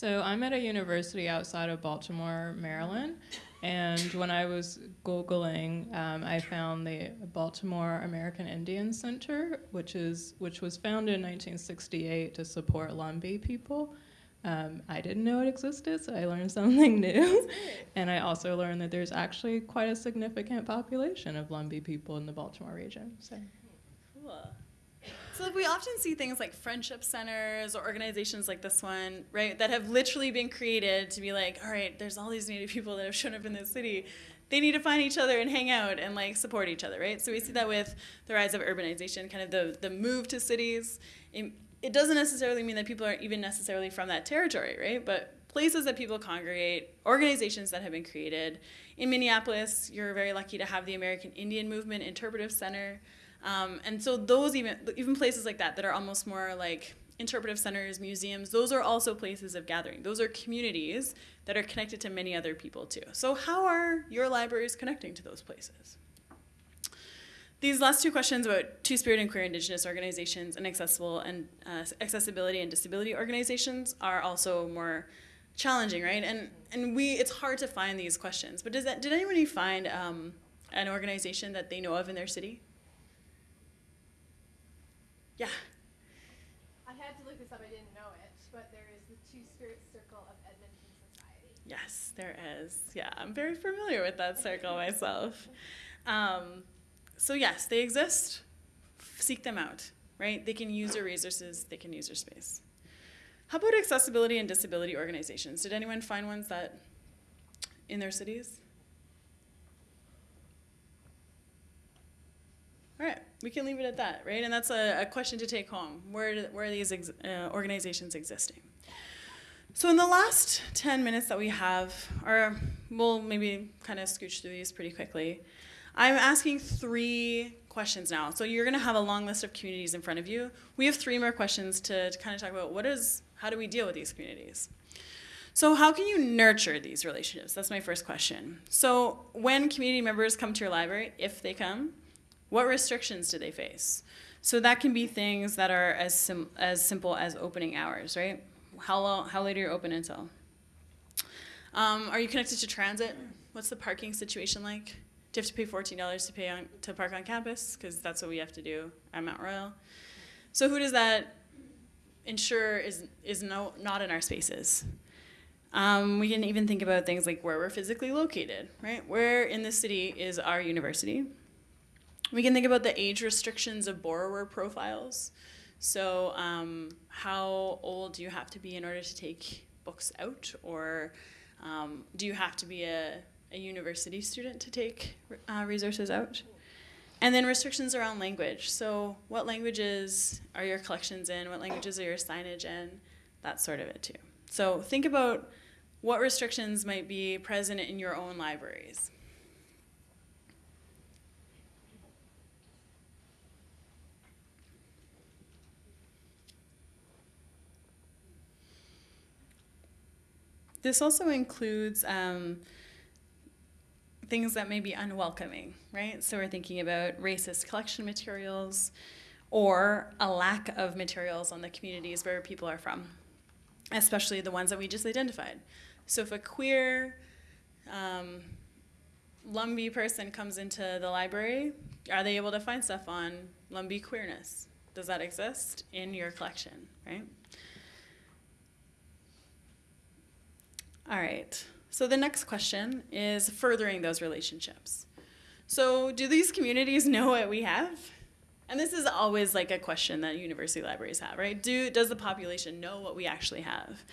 So I'm at a university outside of Baltimore, Maryland, and when I was googling, um, I found the Baltimore American Indian Center, which is which was founded in 1968 to support Lumbee people. Um, I didn't know it existed, so I learned something new. and I also learned that there's actually quite a significant population of Lumbee people in the Baltimore region. So. Cool. So we often see things like friendship centers or organizations like this one, right, that have literally been created to be like, all right, there's all these Native people that have shown up in this city. They need to find each other and hang out and like support each other, right? So we see that with the rise of urbanization, kind of the the move to cities. It, it doesn't necessarily mean that people aren't even necessarily from that territory, right? But places that people congregate, organizations that have been created. In Minneapolis, you're very lucky to have the American Indian Movement Interpretive Center. Um, and so those even even places like that that are almost more like interpretive centers, museums, those are also places of gathering. Those are communities that are connected to many other people too. So how are your libraries connecting to those places? These last two questions about Two-Spirit and queer indigenous organizations and accessible and uh, accessibility and disability organizations are also more challenging, right? And and we it's hard to find these questions. But does that did anybody find um, an organization that they know of in their city? Yeah. I had to look this up. I didn't know it, but there is the Two Spirit Circle of Edmonton Society. Yes, there is. Yeah, I'm very familiar with that circle myself. Um, so yes, they exist. Seek them out, right? They can use your resources. They can use your space. How about accessibility and disability organizations? Did anyone find ones that in their cities? All right, we can leave it at that, right? And that's a, a question to take home. Where, where are these ex- uh, organizations existing? So in the last 10 minutes that we have, or we'll maybe kind of scooch through these pretty quickly, I'm asking three questions now. So you're going to have a long list of communities in front of you. We have three more questions to, to kind of talk about what is, how do we deal with these communities? So how can you nurture these relationships? That's my first question. So when community members come to your library, if they come, what restrictions do they face? So that can be things that are as, sim- as simple as opening hours, right? How, long, how late are you open until? Um, are you connected to transit? What's the parking situation like? Do you have to pay $14 to pay on, to park on campus? Because that's what we have to do at Mount Royal. So who does that ensure is, is no, not in our spaces? Um, we can even think about things like where we're physically located, right? Where in the city is our university? We can think about the age restrictions of borrower profiles. So, um, how old do you have to be in order to take books out? Or um, do you have to be a, a university student to take uh, resources out? And then restrictions around language. So, what languages are your collections in? What languages are your signage in? That sort of it, too. So, think about what restrictions might be present in your own libraries. This also includes um, things that may be unwelcoming, right? So we're thinking about racist collection materials or a lack of materials on the communities where people are from, especially the ones that we just identified. So if a queer um, Lumbee person comes into the library, are they able to find stuff on Lumbee queerness? Does that exist in your collection, right? All right. So the next question is furthering those relationships. So do these communities know what we have? And this is always like a question that university libraries have, right? Do does the population know what we actually have?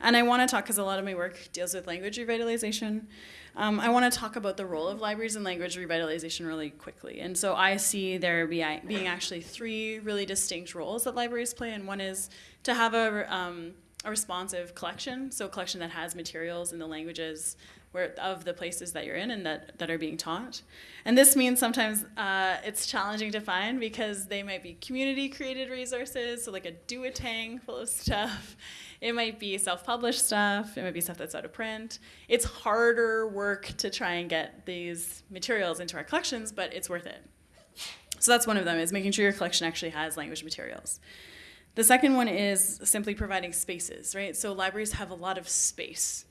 And I want to talk because a lot of my work deals with language revitalization. Um, I want to talk about the role of libraries in language revitalization really quickly. And so I see there be, being actually three really distinct roles that libraries play, and one is to have a um, a responsive collection, so a collection that has materials in the languages where, of the places that you're in and that, that are being taught. And this means sometimes uh, it's challenging to find because they might be community created resources, so like a Duotang full of stuff. It might be self published stuff, it might be stuff that's out of print. It's harder work to try and get these materials into our collections, but it's worth it. So that's one of them, is making sure your collection actually has language materials. The second one is simply providing spaces, right? So libraries have a lot of space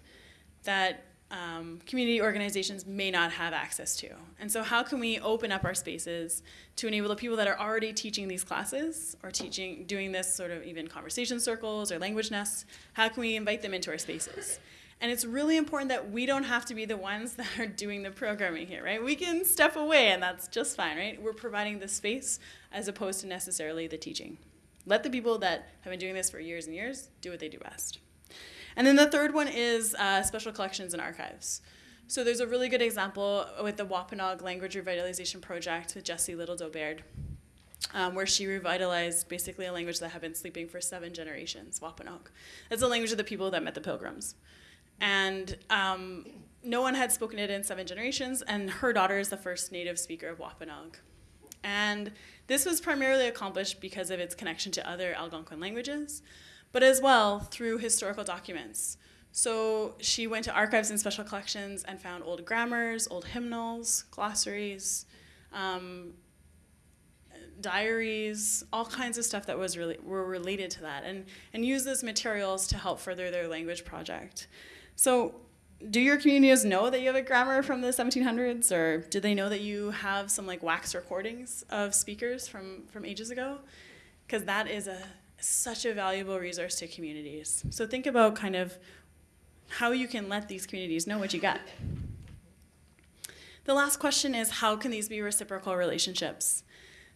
that um, community organizations may not have access to. And so how can we open up our spaces to enable the people that are already teaching these classes or teaching, doing this sort of even conversation circles or language nests, how can we invite them into our spaces? And it's really important that we don't have to be the ones that are doing the programming here, right? We can step away and that's just fine, right? We're providing the space as opposed to necessarily the teaching. Let the people that have been doing this for years and years do what they do best. And then the third one is uh, special collections and archives. So there's a really good example with the Wampanoag Language Revitalization Project with Jessie Little Doe Baird. um, where she revitalized basically a language that had been sleeping for seven generations, Wampanoag. That's the language of the people that met the pilgrims. And um, no one had spoken it in seven generations, and her daughter is the first native speaker of Wampanoag. And this was primarily accomplished because of its connection to other Algonquin languages, but as well through historical documents. So she went to archives and special collections and found old grammars, old hymnals, glossaries, um, diaries, all kinds of stuff that was really were related to that, and and use those materials to help further their language project. So do your communities know that you have a grammar from the 1700s or do they know that you have some like wax recordings of speakers from from ages ago? Because that is a such a valuable resource to communities. So think about kind of how you can let these communities know what you got the last question is how can these be reciprocal relationships?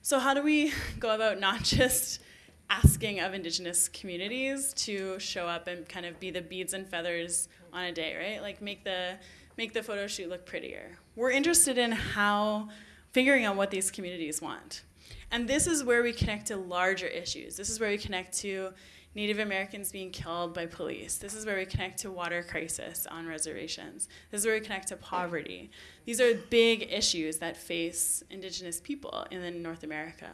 So how do we go about not just asking of indigenous communities to show up and kind of be the beads and feathers on a day, right? Like make the make the photo shoot look prettier. We're interested in how figuring out what these communities want. And this is where we connect to larger issues. This is where we connect to Native Americans being killed by police. This is where we connect to water crisis on reservations. This is where we connect to poverty. These are big issues that face indigenous people in North America.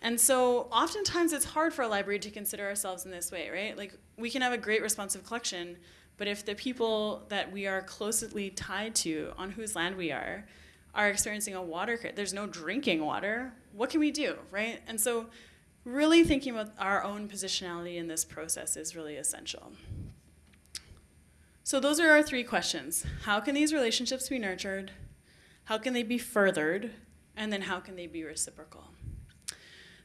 And so oftentimes it's hard for a library to consider ourselves in this way, right? Like we can have a great responsive collection, but if the people that we are closely tied to, on whose land we are, are experiencing a water crisis, there's no drinking water, what can we do, right? And so really thinking about our own positionality in this process is really essential. So those are our three questions. How can these relationships be nurtured? How can they be furthered? And then how can they be reciprocal?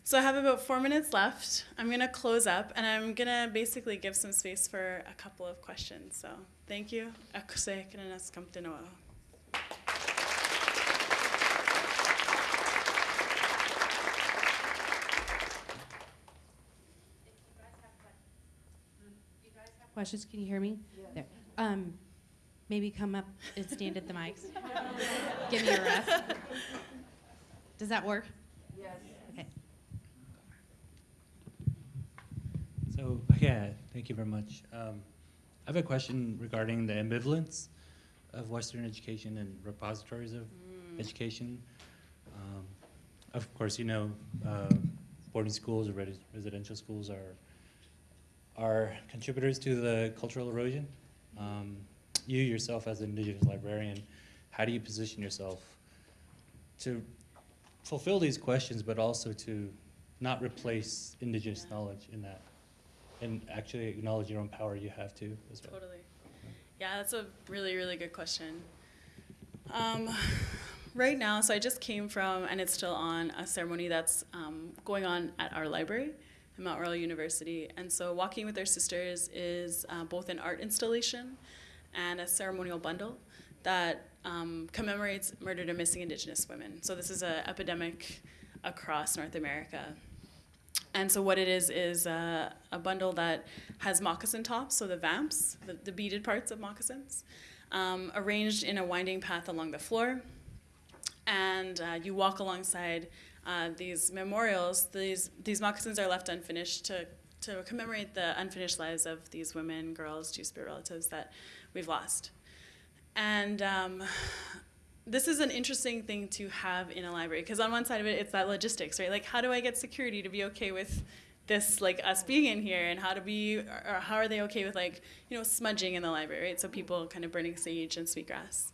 So I have about four minutes left. I'm going to close up and I'm going to basically give some space for a couple of questions. So thank you. Questions? Can you hear me? There. Um, maybe come up and stand at the mics. Give me a ref. Does that work? Yes. So, yeah, thank you very much. Um, I have a question regarding the ambivalence of Western education and repositories of education. Um, of course, you know, uh, boarding schools or res- residential schools are are contributors to the cultural erosion. Um, you yourself, as an Indigenous librarian, how do you position yourself to fulfill these questions, but also to not replace Indigenous knowledge in that, and actually acknowledge your own power you have to as well? Totally. Yeah, that's a really, really good question. Um, right now, so I just came from, and it's still on, a ceremony that's um, going on at our library at Mount Royal University. And so Walking with Our Sisters is uh, both an art installation and a ceremonial bundle that um, commemorates murdered and missing Indigenous women. So this is an epidemic across North America. And so what it is is uh, a bundle that has moccasin tops, so the vamps, the, the beaded parts of moccasins, um, arranged in a winding path along the floor. And uh, you walk alongside uh, these memorials. These, these moccasins are left unfinished to, to commemorate the unfinished lives of these women, girls, two-spirit relatives that we've lost. And um, this is an interesting thing to have in a library because on one side of it, it's that logistics, right? Like, how do I get security to be okay with this, like us being in here, and how to be, or how are they okay with like, you know, smudging in the library, right? So people kind of burning sage and sweetgrass.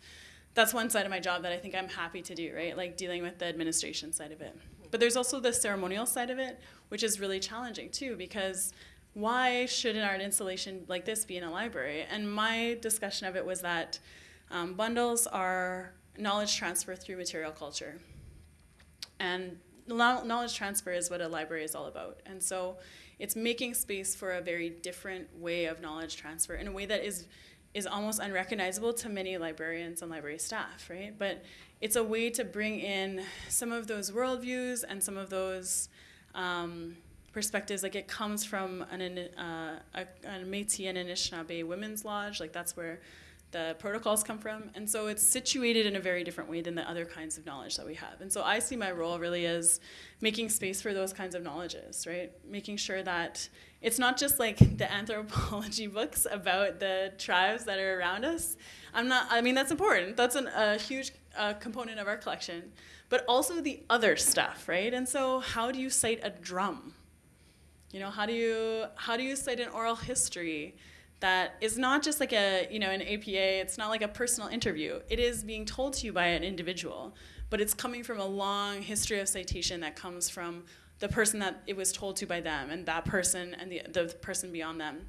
That's one side of my job that I think I'm happy to do, right? Like dealing with the administration side of it. But there's also the ceremonial side of it, which is really challenging too, because why should an art installation like this be in a library? And my discussion of it was that um, bundles are knowledge transfer through material culture. And knowledge transfer is what a library is all about. And so it's making space for a very different way of knowledge transfer in a way that is is almost unrecognizable to many librarians and library staff, right? But it's a way to bring in some of those worldviews and some of those um, perspectives. Like it comes from an, uh, a, a Métis and Anishinaabe women's lodge. Like that's where the protocols come from. And so it's situated in a very different way than the other kinds of knowledge that we have. And so I see my role really as making space for those kinds of knowledges, right? Making sure that it's not just like the anthropology books about the tribes that are around us. I'm not, I mean, that's important. That's an, a huge uh, component of our collection. But also the other stuff, right? And so how do you cite a drum? You know, how do you, how do you cite an oral history? That is not just like a you know an APA. It's not like a personal interview. It is being told to you by an individual, but it's coming from a long history of citation that comes from the person that it was told to by them, and that person and the the person beyond them,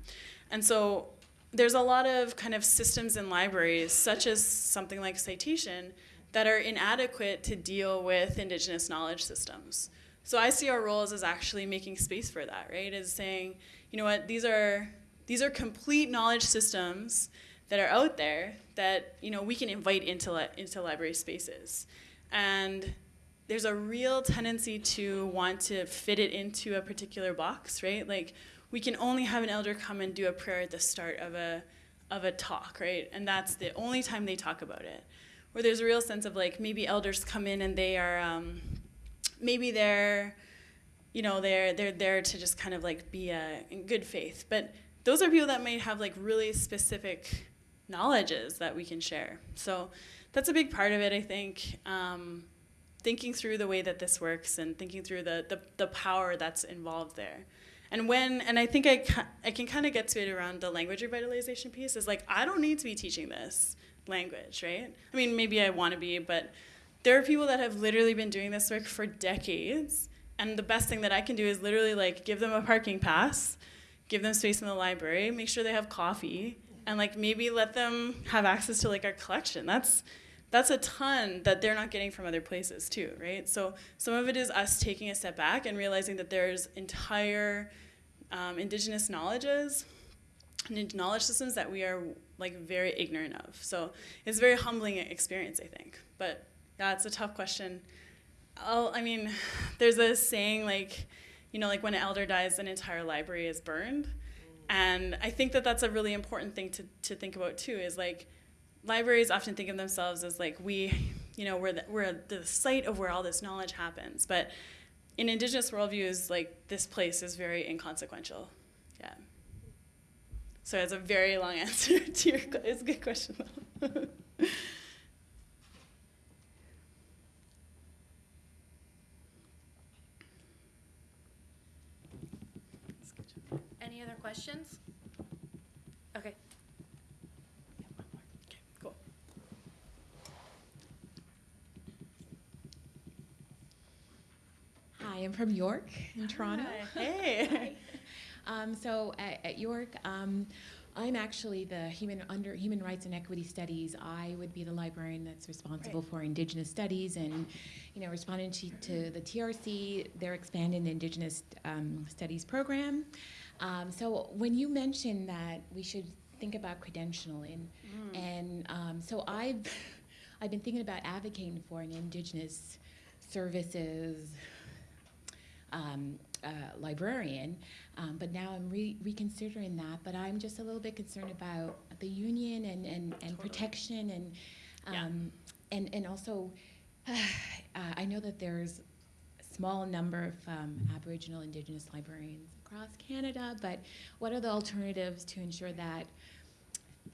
and so there's a lot of kind of systems in libraries, such as something like citation, that are inadequate to deal with indigenous knowledge systems. So I see our roles as actually making space for that, right? Is saying, you know what, these are these are complete knowledge systems that are out there that you know we can invite into li into library spaces, and there's a real tendency to want to fit it into a particular box, right? Like we can only have an elder come and do a prayer at the start of a of a talk, right? And that's the only time they talk about it. Where there's a real sense of like maybe elders come in and they are um, maybe they're you know they're they're there to just kind of like be a, in good faith, but those are people that may have like really specific knowledges that we can share. So that's a big part of it, I think. Um, thinking through the way that this works and thinking through the, the, the power that's involved there. And when, and I think I, I can kind of get to it around the language revitalization piece, is like, I don't need to be teaching this language, right? I mean, maybe I want to be, but there are people that have literally been doing this work for decades. And the best thing that I can do is literally like give them a parking pass give them space in the library, make sure they have coffee, and like maybe let them have access to like our collection. That's that's a ton that they're not getting from other places too, right? So some of it is us taking a step back and realizing that there's entire um, indigenous knowledges and knowledge systems that we are like very ignorant of. So it's a very humbling experience, I think. But yeah, it's a tough question. I'll, I mean, there's a saying like, you know, like when an elder dies, an entire library is burned. And I think that that's a really important thing to, to think about too, is like libraries often think of themselves as like we, you know, we're the, we're the site of where all this knowledge happens. But in indigenous worldviews, like this place is very inconsequential. Yeah. So it's a very long answer to your, it's a good question though. Any other questions? Okay. Okay, cool. Hi, I'm from York in Toronto. Hi. Hey. um, so at, at York, um, I'm actually the human under human rights and equity studies. I would be the librarian that's responsible Right. for Indigenous studies and, you know, responding to, to the TRC. They're expanding the Indigenous um, studies program. Um, so when you mentioned that we should think about credentialing, Mm. and um, so I've I've been thinking about advocating for an Indigenous services um, uh, librarian, um, but now I'm re- reconsidering that. But I'm just a little bit concerned about the union and, and, and protection and um, and and also uh, I know that there's a small number of um, Aboriginal Indigenous librarians across Canada, but what are the alternatives to ensure that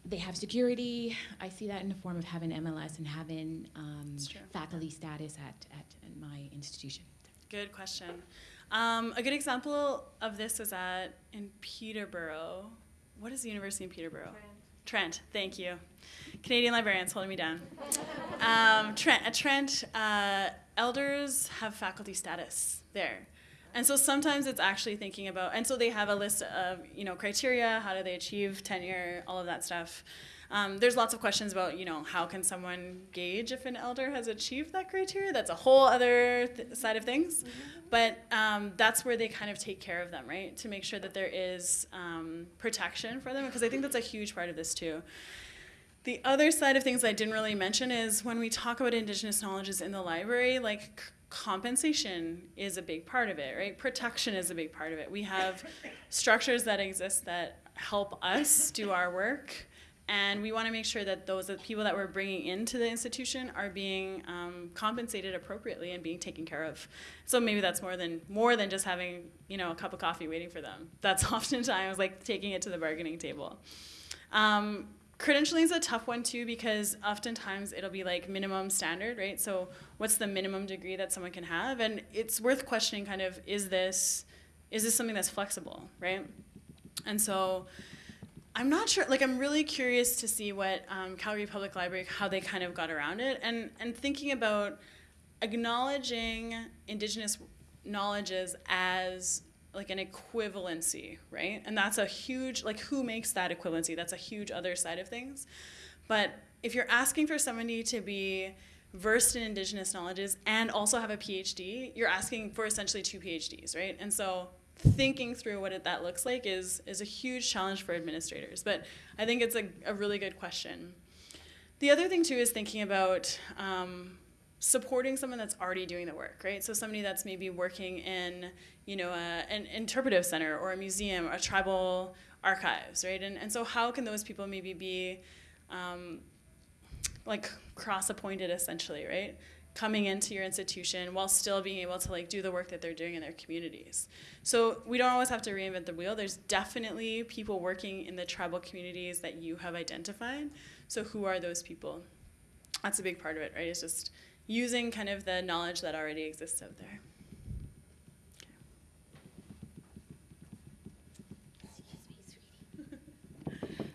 they have security? I see that in the form of having MLS and having um, faculty status at, at, at my institution. Good question. Um, a good example of this is at in Peterborough. What is the university in Peterborough? Trent. thank you. Canadian librarians holding me down. Um, Trent, at Trent, uh, elders have faculty status there. And so sometimes it's actually thinking about, and so they have a list of, you know, criteria, how do they achieve tenure, all of that stuff. Um, there's lots of questions about, you know, how can someone gauge if an elder has achieved that criteria? That's a whole other th- side of things. But um, that's where they kind of take care of them, right? To make sure that there is um, protection for them, because I think that's a huge part of this too. The other side of things I didn't really mention is when we talk about Indigenous knowledges in the library, like compensation is a big part of it, right? Protection is a big part of it. We have structures that exist that help us do our work, And we want to make sure that those people that we're bringing into the institution are being um, compensated appropriately and being taken care of. So maybe that's more than more than just having you know a cup of coffee waiting for them. That's oftentimes like taking it to the bargaining table. Um, credentialing is a tough one too because oftentimes it'll be like minimum standard, right? So what's the minimum degree that someone can have? And it's worth questioning kind of is this is this something that's flexible, right? And so I'm not sure. Like, I'm really curious to see what um, Calgary Public Library, how they kind of got around it, and and thinking about acknowledging Indigenous knowledges as like an equivalency, right? And that's a huge like who makes that equivalency? That's a huge other side of things. But if you're asking for somebody to be versed in Indigenous knowledges and also have a PhD, you're asking for essentially two PhDs, right? And so thinking through what it, that looks like is, is a huge challenge for administrators. But I think it's a, a really good question. The other thing, too, is thinking about um, supporting someone that's already doing the work, right? So somebody that's maybe working in, you know, a, an interpretive center or a museum or tribal archives, right? And, and so how can those people maybe be um, like cross-appointed essentially, right? coming into your institution while still being able to like do the work that they're doing in their communities. So we don't always have to reinvent the wheel. There's definitely people working in the tribal communities that you have identified. So who are those people? That's a big part of it, right? It's just using kind of the knowledge that already exists out there.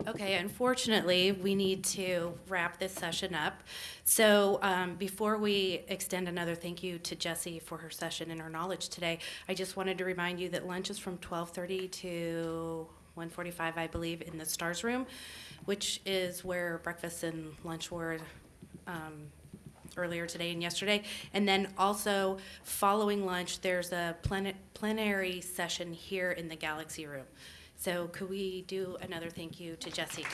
Okay, unfortunately, we need to wrap this session up. So um, before we extend another thank you to Jessie for her session and her knowledge today, I just wanted to remind you that lunch is from 12:30 to 1:45, I believe, in the Stars Room, which is where breakfast and lunch were um, earlier today and yesterday. And then also, following lunch, there's a plen- plenary session here in the Galaxy Room. So could we do another thank you to Jessie?